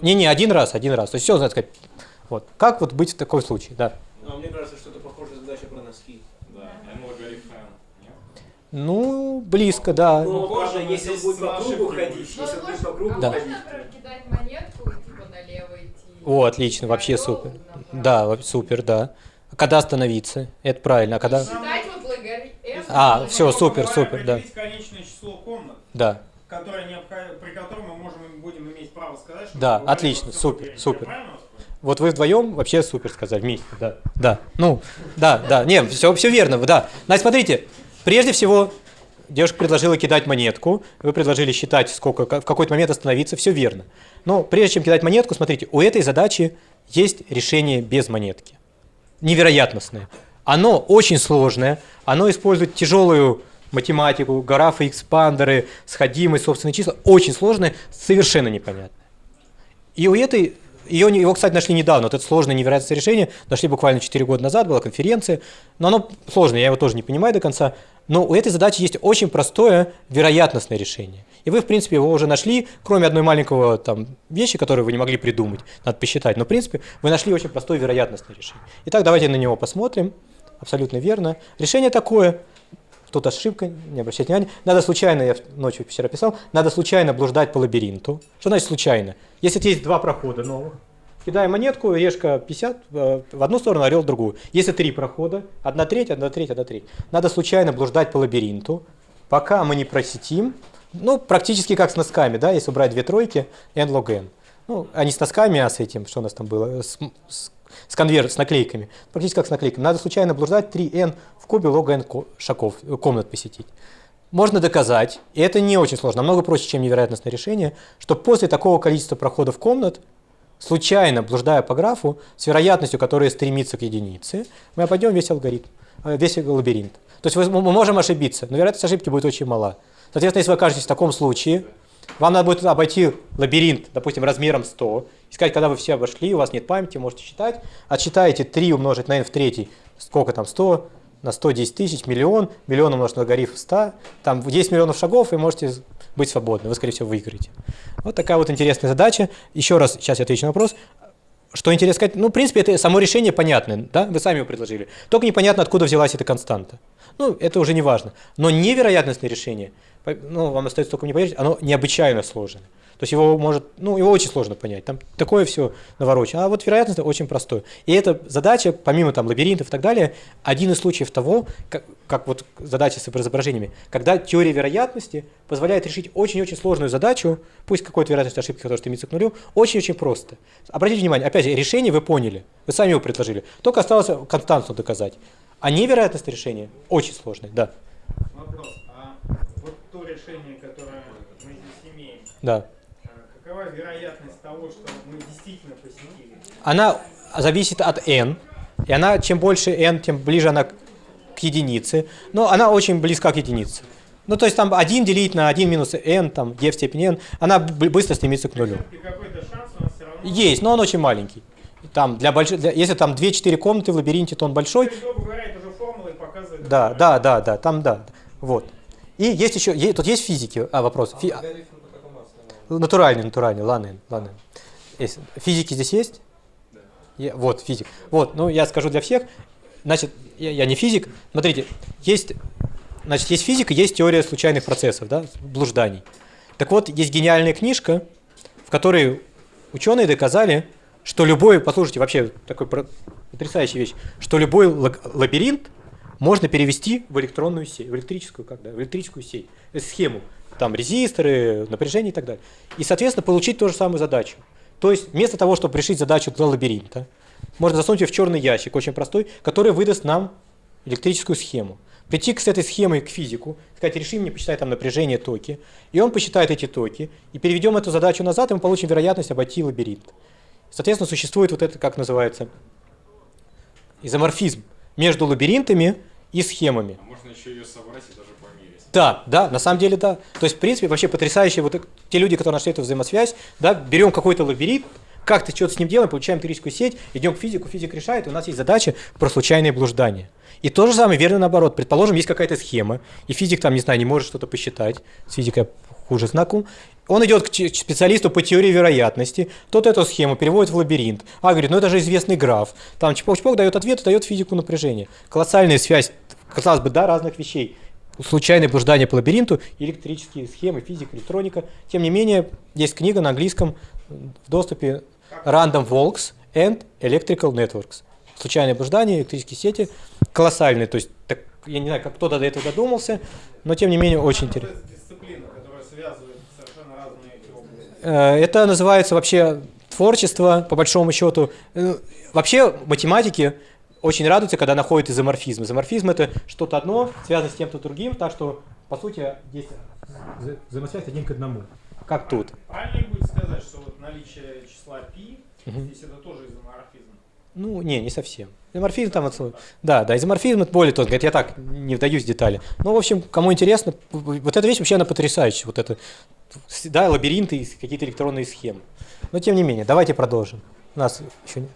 Не-не, один раз, один раз. То есть все, надо сказать. Вот. Как вот быть в такой случае? Да. А мне кажется, что это похожая задача про носки. Да, n логарифм n. Нет? Ну, близко, да. Ну, Похоже, правда, но если он будет по кругу ходить. Ну, если он будет можно- по кругу а Да. ходить. можно прокидать монетку и типа налево идти? О, отлично, вообще супер. Да, супер, да. А Когда остановиться? Это правильно. А когда? А, Грубо супер, супер, да. конечное число комнат, Да. которое при котором мы можем будем иметь право сказать, что Да, отлично, супер, супер. Вот вы вдвоем вообще супер сказали вместе, да. Да. Ну, да, да. Не, все, все верно, да. Значит, смотрите, прежде всего, девушка предложила кидать монетку, вы предложили считать, сколько, в какой-то момент остановиться, все верно. Но прежде чем кидать монетку, смотрите, у этой задачи есть решение без монетки. Невероятностное. Оно очень сложное, оно использует тяжелую математику, графы, экспандеры, сходимость, собственные числа. Очень сложное, совершенно непонятное. И у этой, ее, его, кстати, нашли недавно, вот это сложное невероятное решение, нашли буквально 4 года назад, была конференция, но оно сложное, я его тоже не понимаю до конца, но у этой задачи есть очень простое вероятностное решение. И вы, в принципе, его уже нашли, кроме одной маленького там вещи, которую вы не могли придумать, надо посчитать, но, в принципе, вы нашли очень простое вероятностное решение. Итак, давайте на него посмотрим, абсолютно верно. Решение такое, тут ошибка, не обращайте внимания. Надо случайно, я ночью вчера писал, надо случайно блуждать по лабиринту. Что значит случайно? Если есть два прохода новых, кидаем монетку, решка 50 э, в одну сторону, орел в другую. Если три прохода, одна треть, одна треть, одна треть. Надо случайно блуждать по лабиринту, пока мы не просетим, ну, практически как с носками, да, если убрать две тройки, n log n. Ну, а с носками, а с этим, что у нас там было, с, с- с конверт, с наклейками. Практически как с наклейками. Надо случайно блуждать 3n в кубе log n шагов, э, комнат посетить. Можно доказать, и это не очень сложно, намного проще, чем невероятностное решение, что после такого количества проходов комнат, случайно блуждая по графу, с вероятностью, которая стремится к единице, мы обойдем весь алгоритм, э, весь лабиринт. То есть мы можем ошибиться, но вероятность ошибки будет очень мала. Соответственно, если вы окажетесь в таком случае, вам надо будет обойти лабиринт, допустим, размером 100, и сказать, когда вы все обошли, у вас нет памяти, можете считать, отсчитаете 3 умножить на n в третий, сколько там, 100, на 110 тысяч, миллион, миллион умножить на логарифм 100, там 10 миллионов шагов, и можете быть свободны, вы, скорее всего, выиграете. Вот такая вот интересная задача. Еще раз, сейчас я отвечу на вопрос. Что интересно сказать? Ну, в принципе, это само решение понятное, да? Вы сами его предложили. Только непонятно, откуда взялась эта константа. Ну, это уже не важно. Но невероятностное решение, ну, вам остается только мне поверить, оно необычайно сложное. То есть его может, ну, его очень сложно понять. Там такое все наворочено. А вот вероятность очень простое. И эта задача, помимо там лабиринтов и так далее, один из случаев того, как, как вот задача с изображениями, когда теория вероятности позволяет решить очень-очень сложную задачу, пусть какой-то вероятность ошибки, которая стремится к нулю, очень-очень просто. Обратите внимание, опять же, решение вы поняли, вы сами его предложили, только осталось константу доказать. А невероятность решения очень сложная, да. Вопрос. Решение, которое мы здесь имеем, да. а какова вероятность того, что мы действительно посетили? Она зависит от n, и она, чем больше n, тем ближе она к единице, но она очень близка к единице. Ну, то есть там 1 делить на 1 минус n, там, e в степени n, она быстро стремится к нулю. Есть, но он очень маленький. Там для больших, для- если там 2-4 комнаты в лабиринте, то он большой. Говоря, это уже формула и показывает... Да, да, да, да, там да. Вот. И есть еще, е- тут есть физики, а, вопрос. Фи- какому основанию? натуральный, натуральный, ладно. Есть. Физики здесь есть? Да. Я- вот, физик. Вот, ну я скажу для всех. Значит, я, я не физик. Смотрите, есть, значит, есть физика, есть теория случайных процессов, да, блужданий. Так вот, есть гениальная книжка, в которой ученые доказали, что любой, послушайте, вообще такой потрясающая вещь, что любой ла- лабиринт можно перевести в электронную сеть, в электрическую, как, да, в электрическую сеть, э, схему, там резисторы, напряжение и так далее. И, соответственно, получить ту же самую задачу. То есть, вместо того, чтобы решить задачу для лабиринта, можно засунуть ее в черный ящик, очень простой, который выдаст нам электрическую схему. Прийти к- этой схемой к физику, сказать, реши мне, посчитай там напряжение, токи, и он посчитает эти токи, и переведем эту задачу назад, и мы получим вероятность обойти лабиринт. Соответственно, существует вот это, как называется, изоморфизм между лабиринтами и схемами. А можно еще ее собрать и даже померить. Да, да, на самом деле да. То есть, в принципе, вообще потрясающие вот те люди, которые нашли эту взаимосвязь, да, берем какой-то лабиринт, как-то что-то с ним делаем, получаем электрическую сеть, идем к физику, физик решает, и у нас есть задача про случайные блуждания. И то же самое верно наоборот. Предположим, есть какая-то схема, и физик там, не знаю, не может что-то посчитать, с физикой хуже знаком. Он идет к специалисту по теории вероятности, тот эту схему переводит в лабиринт. А говорит, ну это же известный граф. Там чпок-чпок дает ответ, дает физику напряжения. Колоссальная связь, казалось бы, да, разных вещей случайное блуждание по лабиринту, электрические схемы, физика, электроника. Тем не менее, есть книга на английском в доступе Random Walks and Electrical Networks. Случайное блуждание, электрические сети. Колоссальные. То есть, так, я не знаю, как кто-то до этого додумался, но тем не менее очень интересно. Э, Это называется вообще творчество, по большому счету. Э, Вообще математики очень радуются, когда находят изоморфизм. Изоморфизм это что-то одно, связано с тем-то другим, так что, по сути, вза- взаимосвязь один к одному. Как тут. Правильно будет сказать, что вот наличие числа π, здесь это тоже изоморфизм. Ну, не, не совсем. Изоморфизм там, вот, да, да, изоморфизм это более тонко, это я так не вдаюсь в детали. Ну, в общем, кому интересно, вот эта вещь вообще она потрясающая, вот это, да, лабиринты и какие-то электронные схемы. Но тем не менее, давайте продолжим. У нас еще не...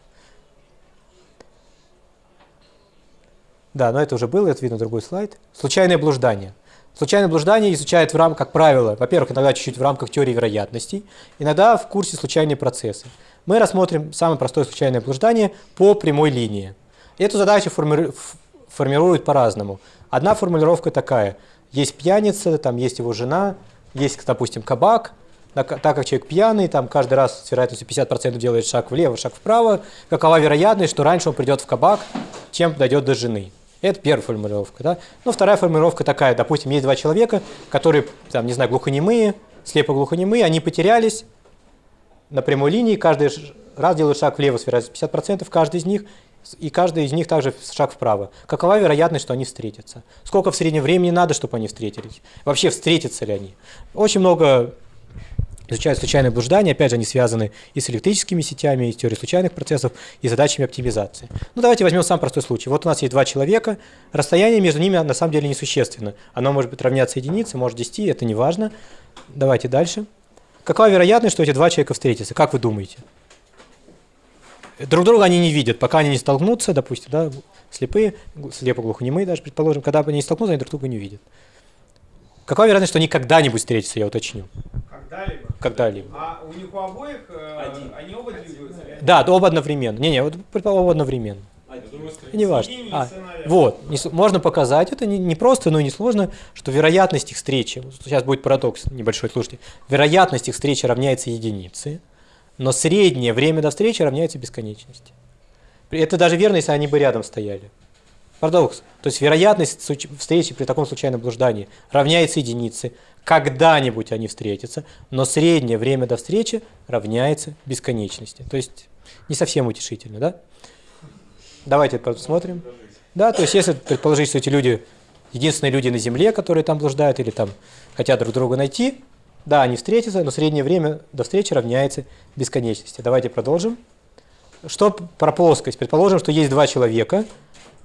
Да, но это уже было, это видно другой слайд. Случайное блуждание. Случайное блуждание изучают в рамках, как правило, во-первых, иногда чуть-чуть в рамках теории вероятностей, иногда в курсе случайные процессы. Мы рассмотрим самое простое случайное блуждание по прямой линии. Эту задачу форми- формируют по-разному. Одна формулировка такая. Есть пьяница, там есть его жена, есть, допустим, кабак. Так как человек пьяный, там каждый раз с вероятностью 50% делает шаг влево, шаг вправо, какова вероятность, что раньше он придет в кабак, чем дойдет до жены. Это первая формулировка. Да? Ну, вторая формулировка такая. Допустим, есть два человека, которые, там, не знаю, глухонемые, слепо-глухонемые, они потерялись, на прямой линии, каждый раз делают шаг влево с вероятностью 50%, каждый из них, и каждый из них также шаг вправо. Какова вероятность, что они встретятся? Сколько в среднем времени надо, чтобы они встретились? Вообще, встретятся ли они? Очень много изучают случайные блуждания, опять же, они связаны и с электрическими сетями, и с теорией случайных процессов, и задачами оптимизации. Ну, давайте возьмем самый простой случай. Вот у нас есть два человека, расстояние между ними на самом деле несущественно. Оно может быть равняться единице, может 10, это не важно. Давайте дальше. Какова вероятность, что эти два человека встретятся? Как вы думаете? Друг друга они не видят, пока они не столкнутся, допустим, да, слепые, гл- слепо-глухонемые даже, предположим, когда они не столкнутся, они друг друга не видят. Какова вероятность, что они когда-нибудь встретятся, я уточню, Когда-либо. когда-либо? А у них у обоих э, Один. они оба двигаются? Да, да, оба одновременно. Не-не, вот предположим, оба одновременно. Не важно. А, вот, не можно показать, это не, не просто, но и не сложно, что вероятность их встречи, сейчас будет парадокс небольшой, слушайте, вероятность их встречи равняется единице, но среднее время до встречи равняется бесконечности. Это даже верно, если они бы рядом стояли. Парадокс. То есть вероятность встречи при таком случайном блуждании равняется единице. Когда-нибудь они встретятся, но среднее время до встречи равняется бесконечности. То есть не совсем утешительно, да? Давайте посмотрим. Да, то есть если предположить, что эти люди единственные люди на Земле, которые там блуждают или там хотят друг друга найти, да, они встретятся, но среднее время до встречи равняется бесконечности. Давайте продолжим. Что про плоскость? Предположим, что есть два человека.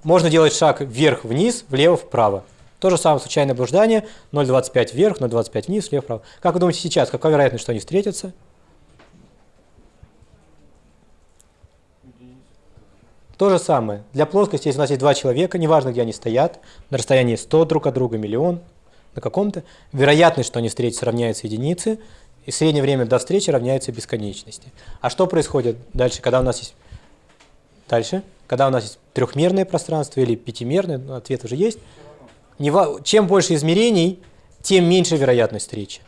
Можно делать шаг вверх-вниз, влево-вправо. То же самое случайное блуждание. 0,25 вверх, 0,25 вниз, влево-вправо. Как вы думаете сейчас, какая вероятность, что они встретятся? То же самое. Для плоскости, если у нас есть два человека, неважно, где они стоят, на расстоянии 100 друг от друга, миллион, на каком-то, вероятность, что они встретятся, равняется единице, и среднее время до встречи равняется бесконечности. А что происходит дальше, когда у нас есть... Дальше, когда у нас есть трехмерное пространство или пятимерное, ну, ответ уже есть. Чем больше измерений, тем меньше вероятность встречи.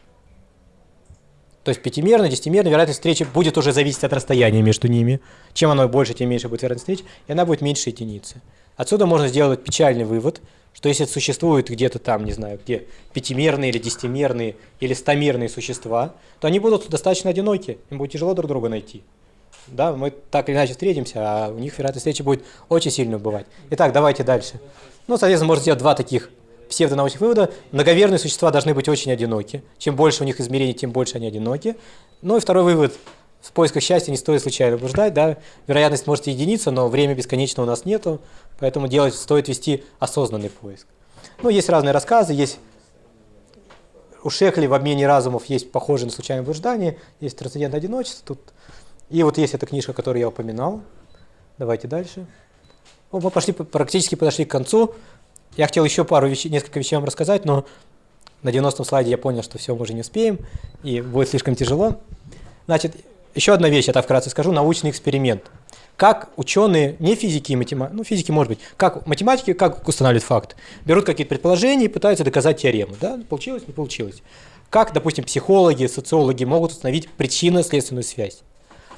То есть пятимерная, десятимерная вероятность встречи будет уже зависеть от расстояния между ними. Чем оно больше, тем меньше будет вероятность встречи, и она будет меньше единицы. Отсюда можно сделать печальный вывод, что если существуют где-то там, не знаю, где пятимерные или десятимерные или стомерные существа, то они будут достаточно одиноки, им будет тяжело друг друга найти. Да, мы так или иначе встретимся, а у них вероятность встречи будет очень сильно убывать. Итак, давайте дальше. Ну, соответственно, можно сделать два таких псевдонаучных вывода. Многоверные существа должны быть очень одиноки. Чем больше у них измерений, тем больше они одиноки. Ну и второй вывод. В поисках счастья не стоит случайно блуждать. Да? Вероятность может единиться, но время бесконечно у нас нету. Поэтому делать, стоит вести осознанный поиск. Ну, есть разные рассказы. Есть у Шехли в обмене разумов есть похожие на случайное блуждание. Есть трансцендентное одиночество. Тут. И вот есть эта книжка, которую я упоминал. Давайте дальше. Ну, мы пошли, практически подошли к концу. Я хотел еще пару вещей, несколько вещей вам рассказать, но на 90-м слайде я понял, что все мы уже не успеем, и будет слишком тяжело. Значит, еще одна вещь, я так вкратце скажу, научный эксперимент. Как ученые, не физики и математики, ну физики может быть, как математики, как устанавливают факт. Берут какие-то предположения и пытаются доказать теорему. Да? Получилось, не получилось. Как, допустим, психологи, социологи могут установить причинно-следственную связь.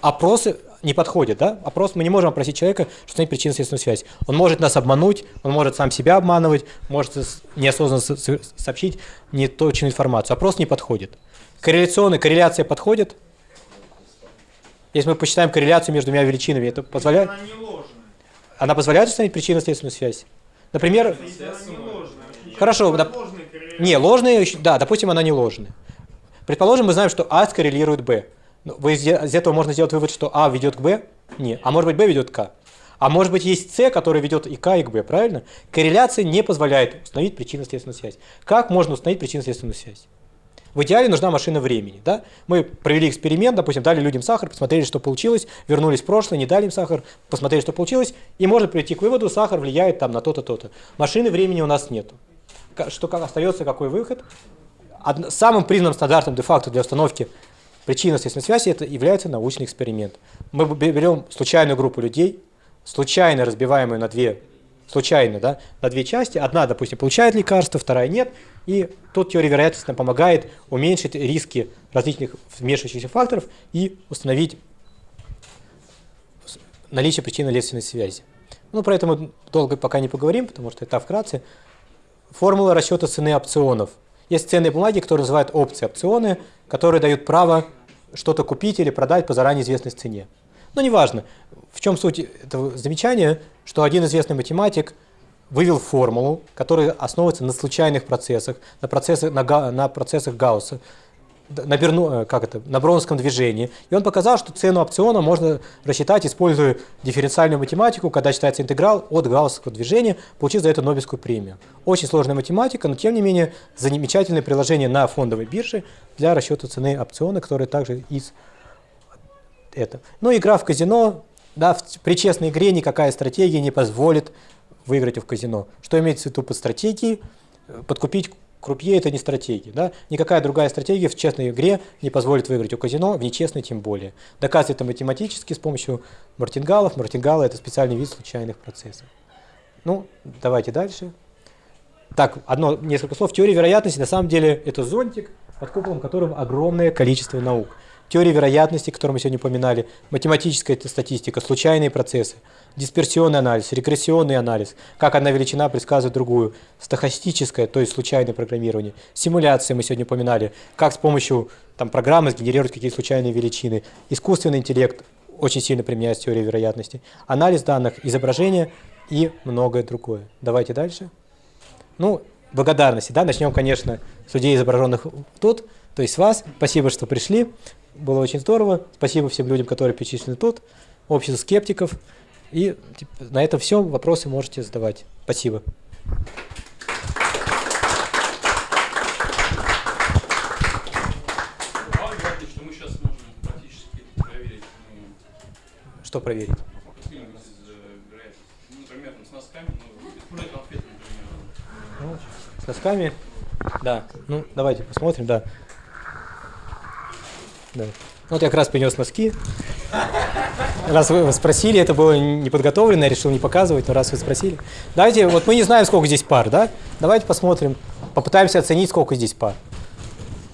Опросы не подходят, да? Опрос мы не можем опросить человека, что установить причинно-следственную связь. Он может нас обмануть, он может сам себя обманывать, может неосознанно со- со- сообщить неточную информацию. Опрос не подходит. Корреляционная корреляция подходит. Если мы посчитаем корреляцию между двумя величинами, это позволяет, Она позволяет установить причинно-следственную связь. Например. Хорошо, доп- не, ложные, да, допустим, она не ложная. Предположим, мы знаем, что А скоррелирует Б. Ну, вы из, из этого можно сделать вывод, что А ведет к Б? Не. А может быть, Б ведет к А? А может быть, есть С, который ведет и к и к Б, правильно? Корреляция не позволяет установить причинно-следственную связь. Как можно установить причинно-следственную связь? В идеале нужна машина времени. Да? Мы провели эксперимент, допустим, дали людям сахар, посмотрели, что получилось, вернулись в прошлое, не дали им сахар, посмотрели, что получилось, и можно прийти к выводу, сахар влияет там на то-то, то-то. Машины времени у нас нету. Ка- Что остается, какой выход? Одно- самым признанным стандартом де-факто для установки причинно-следственной связи это является научный эксперимент. Мы берем случайную группу людей, случайно разбиваемую на две, случайно, да, на две части. Одна, допустим, получает лекарство, вторая нет. И тут теория вероятности нам помогает уменьшить риски различных вмешивающихся факторов и установить наличие причинно-следственной связи. Ну, про это мы долго пока не поговорим, потому что это вкратце. Формула расчета цены опционов. Есть ценные бумаги, которые называют опции, опционы, которые дают право что-то купить или продать по заранее известной цене. Но неважно, в чем суть этого замечания, что один известный математик вывел формулу, которая основывается на случайных процессах, на, процессах, на, на процессах Гаусса, на, Берну, э, как это, на броунском движении. И он показал, что цену опциона можно рассчитать, используя дифференциальную математику, когда считается интеграл от гауссовского движения, получив за это Нобелевскую премию. Очень сложная математика, но тем не менее замечательное приложение на фондовой бирже для расчета цены опциона, которое также из это. Ну, игра в казино, да, при честной игре никакая стратегия не позволит выиграть в казино. Что имеется в виду под стратегией? Э, Подкупить Крупье это не стратегия. Да? Никакая другая стратегия в честной игре не позволит выиграть у казино, в нечестной тем более. Доказывается это математически с помощью мартингалов. Мартингалы это специальный вид случайных процессов. Ну, давайте дальше. Так, одно, несколько слов. Теория вероятности на самом деле это зонтик, под куполом которого огромное количество наук. Теория вероятности, которую мы сегодня упоминали, математическая статистика, случайные процессы, дисперсионный анализ, регрессионный анализ, как одна величина предсказывает другую, стохастическое, то есть случайное программирование, симуляции мы сегодня упоминали, как с помощью там, программы сгенерировать какие-то случайные величины, искусственный интеллект очень сильно применяется теория вероятности, анализ данных, изображения и многое другое. Давайте дальше. Ну, благодарности, да, начнем, конечно, с людей, изображенных тут, то есть вас. Спасибо, что пришли, было очень здорово. Спасибо всем людям, которые перечислены тут, обществу скептиков. И типа, на этом все, вопросы можете задавать. Спасибо. Что проверить ну, Что проверить? э. Ну, с носками, ну. Ну. Да. Ну, давайте посмотрим, да. Да. Ну, Вот я как раз принес носки. Раз вы спросили, это было не подготовлено, я решил не показывать, но раз вы спросили. Давайте, вот мы не знаем, сколько здесь пар, да? Давайте посмотрим, попытаемся оценить, сколько здесь пар.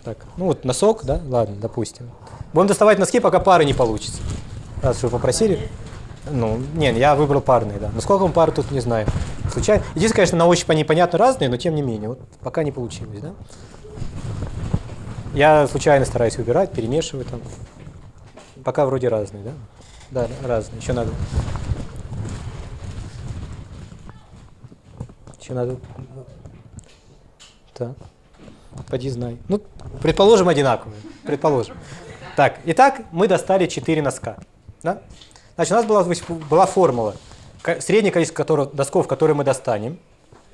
Так, ну вот носок, да? Ладно, допустим. Будем доставать носки, пока пары не получится. Раз вы попросили. Ну, не, я выбрал парные, да. Но сколько пар тут не знаю. Случайно. Единственное, конечно, на ощупь они понятно разные, но тем не менее. Вот пока не получилось, да? Я случайно стараюсь выбирать, перемешивать там. Пока вроде разные, да? Да, разные. Еще надо. Еще надо. Так. Поди знай. Ну, предположим, одинаковые. Предположим. Так, итак, мы достали 4 носка. Да? Значит, у нас была, была формула. Среднее количество которого, досков, которые мы достанем.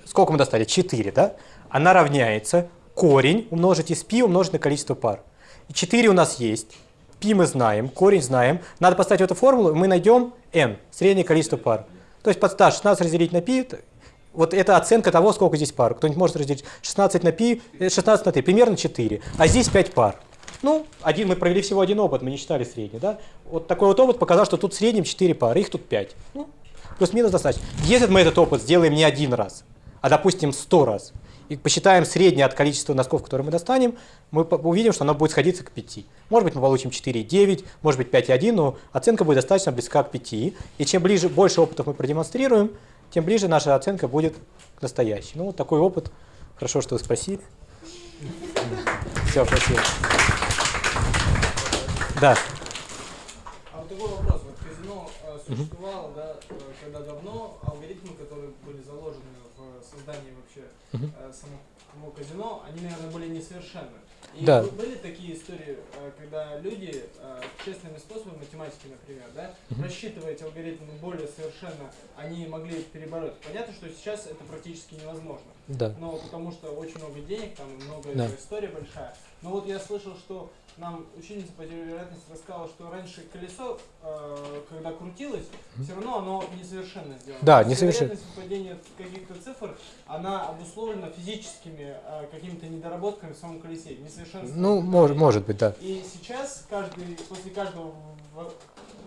Сколько мы достали? 4, да? Она равняется корень умножить из π умножить на количество пар. И 4 у нас есть π мы знаем, корень знаем. Надо поставить в эту формулу, и мы найдем n, среднее количество пар. То есть подстав 16 разделить на π, т- вот это оценка того, сколько здесь пар. Кто-нибудь может разделить 16 на π, э, 16 на 3, примерно 4. А здесь 5 пар. Ну, один, мы провели всего один опыт, мы не считали средний, да? Вот такой вот опыт показал, что тут в среднем 4 пары, их тут 5. Ну, плюс-минус достаточно. Если мы этот опыт сделаем не один раз, а, допустим, 100 раз, и посчитаем среднее от количества носков, которые мы достанем, мы увидим, что оно будет сходиться к 5. Может быть, мы получим 4,9, может быть, 5,1, но оценка будет достаточно близка к 5. И чем ближе, больше опытов мы продемонстрируем, тем ближе наша оценка будет к настоящей. Ну, вот такой опыт. Хорошо, что вы спросили. Все, спасибо. Да. А вот такой вопрос. Вот казино э, существовало, да, э, когда давно, алгоритмы, которые были заложены в создании вообще Мгм. э, самого казино, они, наверное, были несовершенны. И Да. были такие истории, э, когда люди э, честными способами, математики, например, да, рассчитывая эти алгоритмы более совершенно, они могли перебороть. Понятно, что сейчас это практически невозможно. Да. Но потому что очень много денег, там много Да. история большая. Но вот я слышал, что нам ученица по теории вероятности рассказала, что раньше колесо, э, когда крутилось, все равно оно несовершенно сделано. Да, несовершенно. Вероятность выпадения каких-то цифр, она обусловлена физическими э, какими-то недоработками в самом колесе, несовершенством. Ну, мож- может быть, да. И сейчас каждый, после каждого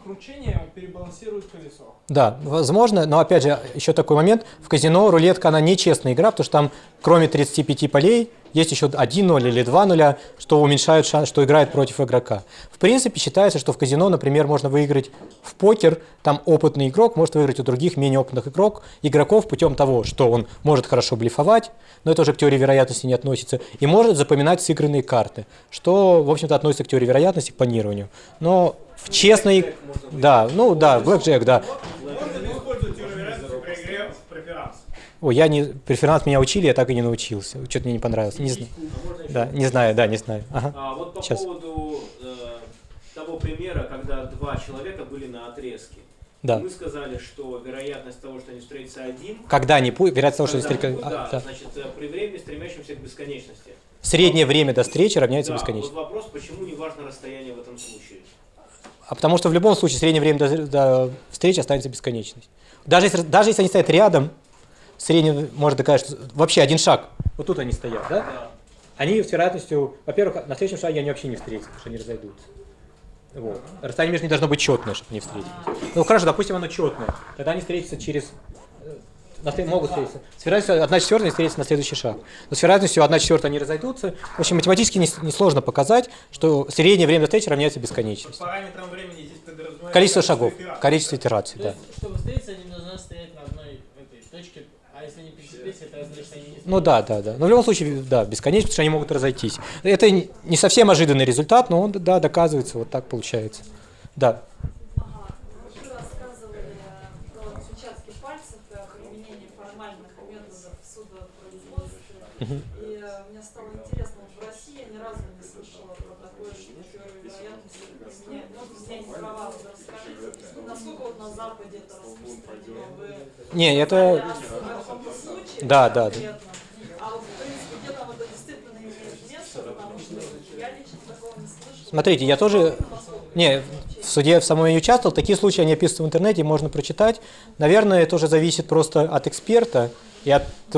кручения перебалансирует колесо. Да, возможно, но опять же, еще такой момент. В казино рулетка, она нечестная игра, потому что там кроме 35 полей есть еще 1 0 или 2 нуля, что уменьшают шанс, что играет против игрока. В принципе, считается, что в казино, например, можно выиграть в покер, там опытный игрок может выиграть у других менее опытных игрок, игроков путем того, что он может хорошо блефовать, но это уже к теории вероятности не относится, и может запоминать сыгранные карты, что, в общем-то, относится к теории вероятности, к планированию. Но в честной... Да, ну да, блэкджек, да. Ой, я не преферанс меня учили, я так и не научился. Что-то мне не понравилось. Не знаю. А? Да, не знаю, да, не знаю. Ага. А вот по Сейчас. поводу э, того примера, когда два человека были на отрезке. Да. Мы сказали, что вероятность того, что они встретятся один, Когда-нибудь, вероятность того, что когда- ну а, да, да. значит, э, при времени, стремящемся к бесконечности. Среднее время до встречи равняется Да, бесконечности. вот вопрос, почему не важно расстояние в этом случае? А потому что в любом случае среднее время до, до встречи останется бесконечность. Даже если, даже если они стоят рядом, среднем может доказать, что вообще один шаг, вот тут они стоят, да? Они с вероятностью, во-первых, на следующем шаге они вообще не встретятся, потому что они разойдутся. Вот. Расстояние между ними должно быть четное, чтобы не встретились. Ну хорошо, допустим, оно четное. Тогда они встретятся через на след- могут встретиться. С вероятностью 1 четвертая они встретятся на следующий шаг. Но с вероятностью 1 четвертая они разойдутся. В общем, математически не- несложно показать, что среднее время встречи равняется бесконечности. Параметром времени здесь подразумевается Количество шагов, итераций. количество итераций, То да. есть, чтобы встретиться, они должны стоять на одной этой точке, а если они пересеклись, это значит, они не Ну да, да, да. Но в любом случае, да, бесконечно, потому что они могут разойтись. Это не не совсем ожиданный результат, но он, да, доказывается, вот так получается. Да. Ага. Вы рассказывали про отпечатки пальцев и о применении формальных методов в судопроизводстве. И э, мне стало интересно, вот в России я ни разу не слышала про такое, что теорию вероятности применяют. Ну, вот расскажите, насколько вот на Западе это распространено? Вы Не, это... о каком-то случае Да, да, да. А вот, в принципе, где там это действительно имеет место, потому что я лично такого не слышала. Смотрите, я тоже... Не, в суде в самом не участвовал, такие случаи, они описываются в интернете, можно прочитать. Наверное, это тоже зависит просто от эксперта.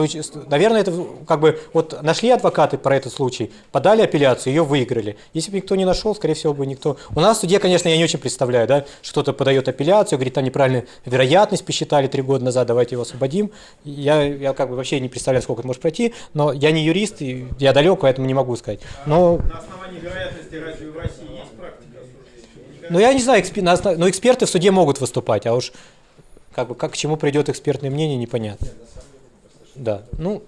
Ч- наверное, это как бы вот нашли адвокаты про этот случай, подали апелляцию, ее выиграли. Если бы никто не нашел, скорее всего бы никто. У нас в суде, конечно, я не очень представляю, да, что кто-то подает апелляцию, говорит, там неправильно вероятность посчитали три года назад, давайте его освободим. Я, я как бы вообще не представляю, сколько это может пройти, но я не юрист, и я далек, поэтому не могу сказать. Но На основании вероятности разве в России есть практика Ну, я не знаю, экспе- на основ- но эксперты в суде могут выступать, а уж как бы как к чему придет экспертное мнение, непонятно. Да, ну,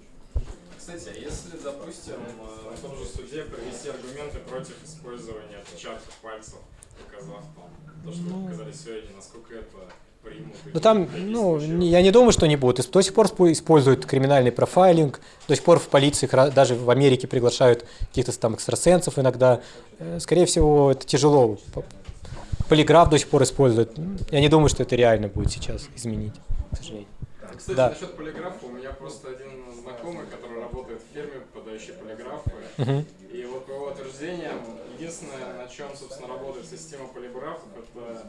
Кстати, а если, допустим, э, на том же суде привести аргументы против использования отпечатков пальцев, доказав там то, что вы показали сегодня, насколько это примут? ну там, в ну, я не думаю, что не будут. До сих пор спо- используют криминальный профайлинг, до сих пор в полиции, даже в Америке приглашают каких-то там экстрасенсов иногда. Э, Скорее всего, это тяжело. Полиграф до сих пор используют. Я не думаю, что это реально будет сейчас изменить, к сожалению. Кстати, Да. насчет полиграфа, у меня просто один знакомый, который работает в фирме, подающей полиграфы, Мгм. и вот по его утверждениям, единственное, на чем, собственно, работает система полиграфов, это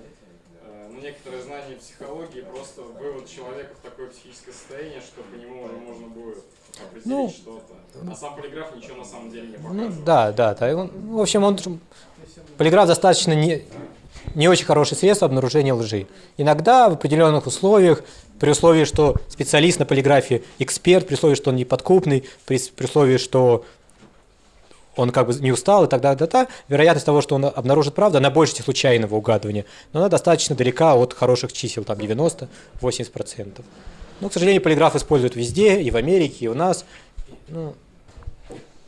э, ну, некоторые знания психологии, просто вывод человека в такое психическое состояние, что по нему уже можно будет определить Ну, что-то. А сам полиграф ничего на самом деле не Ну показывает. да, да, да. И он- ну, в общем, он полиграф достаточно не, не очень хорошее средство обнаружения лжи. Иногда в определенных условиях, при условии, что специалист на полиграфе эксперт, при условии, что он неподкупный, при, при условии, что он как бы не устал и так далее, да, да, вероятность того, что он обнаружит правду, она больше случайного угадывания, но она достаточно далека от хороших чисел, там 90-80%. Но, к сожалению, полиграф используют везде, и в Америке, и у нас. Ну,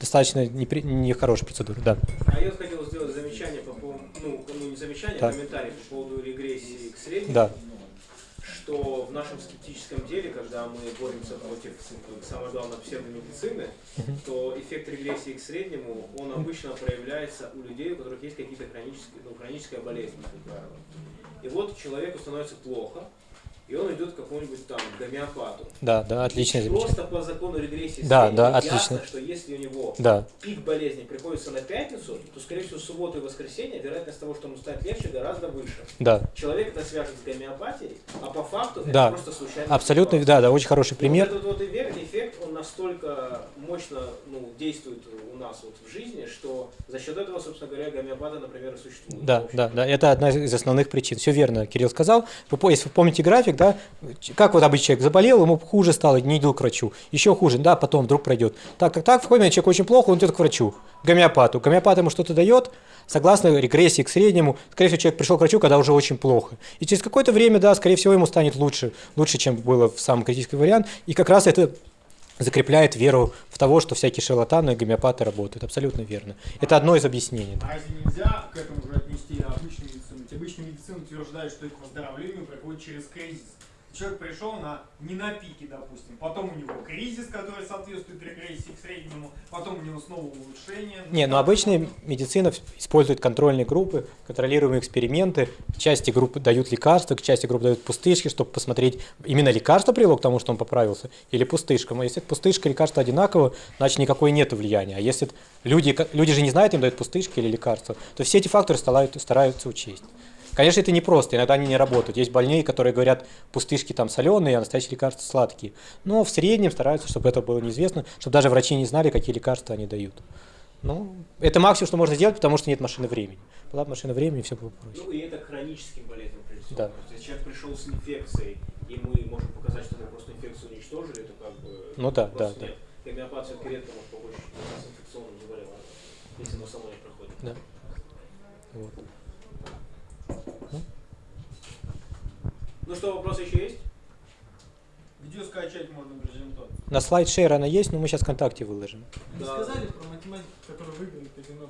достаточно непри- нехорошая процедура, да. А я хотел сделать замечание по поводу, ну, ну не замечание, а Так. комментарий по поводу регрессии к среднему. Да. Что в нашем скептическом деле, когда мы боремся против, самое главное, псевдомедицины, то эффект регрессии к среднему, он обычно проявляется у людей, у которых есть какие-то хронические, ну, хроническая болезнь, как правило. И вот человеку становится плохо, и он идет к какому-нибудь там гомеопату. Да, да, замечание. Просто по закону регрессии Да, среднего да, ясно, отлично. что если у него Да, пик болезни приходится на пятницу, то, скорее всего, субботу и воскресенье вероятность того, что ему станет легче, гораздо выше. да. Человек это свяжет с гомеопатией, а по факту Да. это просто случайно. Абсолютно, да, да, очень хороший пример. Вот этот вот эффект, настолько мощно ну, действует у нас вот в жизни, что за счет этого, собственно говоря, гомеопаты, например, существуют. Да, да, да, это одна из основных причин. Все верно, Кирилл сказал. Вы, если вы помните график, да, как вот обычный человек заболел, ему хуже стало, не идет к врачу. Еще хуже, да, потом вдруг пройдет. Так, как так, в момент человек очень плохо, он идет к врачу, к гомеопату. Гомеопат ему что-то дает, согласно регрессии к среднему, скорее всего, человек пришел к врачу, когда уже очень плохо. И через какое-то время, да, скорее всего, ему станет лучше, лучше, чем было в самом критический вариант. И как раз это закрепляет веру в того, что всякие шарлатаны и гомеопаты работают. Абсолютно верно. Это одно из объяснений. А разве нельзя к этому же отнести обычную медицину? Обычная медицина утверждает, что это к выздоровлению приходит через кризис. Человек пришел на, не на пике, допустим, потом у него кризис, который соответствует регрессии к среднему, потом у него снова улучшение. Не, но обычная медицина использует контрольные группы, контролируемые эксперименты. Части групп дают лекарства, к части групп дают пустышки, чтобы посмотреть, именно лекарство привело к тому, что он поправился, или пустышка. Но если пустышка и лекарство одинаково, значит никакой нет влияния. А если люди, люди же не знают, им дают пустышки или лекарства, то все эти факторы стараются, стараются учесть. Конечно, это непросто, иногда они не работают. Есть больные, которые говорят, пустышки там соленые, а настоящие лекарства сладкие. Но в среднем стараются, чтобы это было неизвестно, чтобы даже врачи не знали, какие лекарства они дают. Ну, это максимум, что можно сделать, потому что нет машины времени. Была бы машина времени, все было проще. Ну и это хроническим болезням прежде. Да. То есть, человек пришел с инфекцией, и мы можем показать, что мы просто инфекцию уничтожили, то как бы Ну да, да, да. нет. И гомеопат все-таки редко может помочь с инфекционным заболеванием, если оно само не проходит. Да. Вот. Ну что, вопросы еще есть? Где скачать можно презентацию? На слайд шейр она есть, но мы сейчас ВКонтакте выложим. Не Да. сказали про математику, который выиграли казино.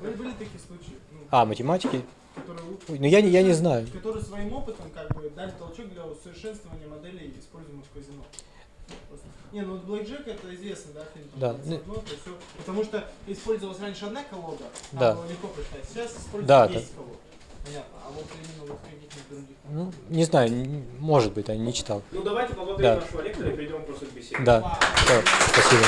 Были, были такие случаи, ну, А, математики? которые, вы- ну я не, я не знаю. которые своим опытом как бы дали толчок для усовершенствования моделей, используемых в казино. Просто. Не, ну вот Blackjack это известно, да, фильм? Да, 21, ну- то всё. Потому что использовалась раньше одна колода, там Да. было легко прочитать. Сейчас используется Да, 10 колод. Понятно. А вот именно вот каких-нибудь других. Ну, не знаю, может быть, я не читал. Ну давайте поблагодарим Да. нашего лектора и перейдем просто к беседе. Да, спасибо.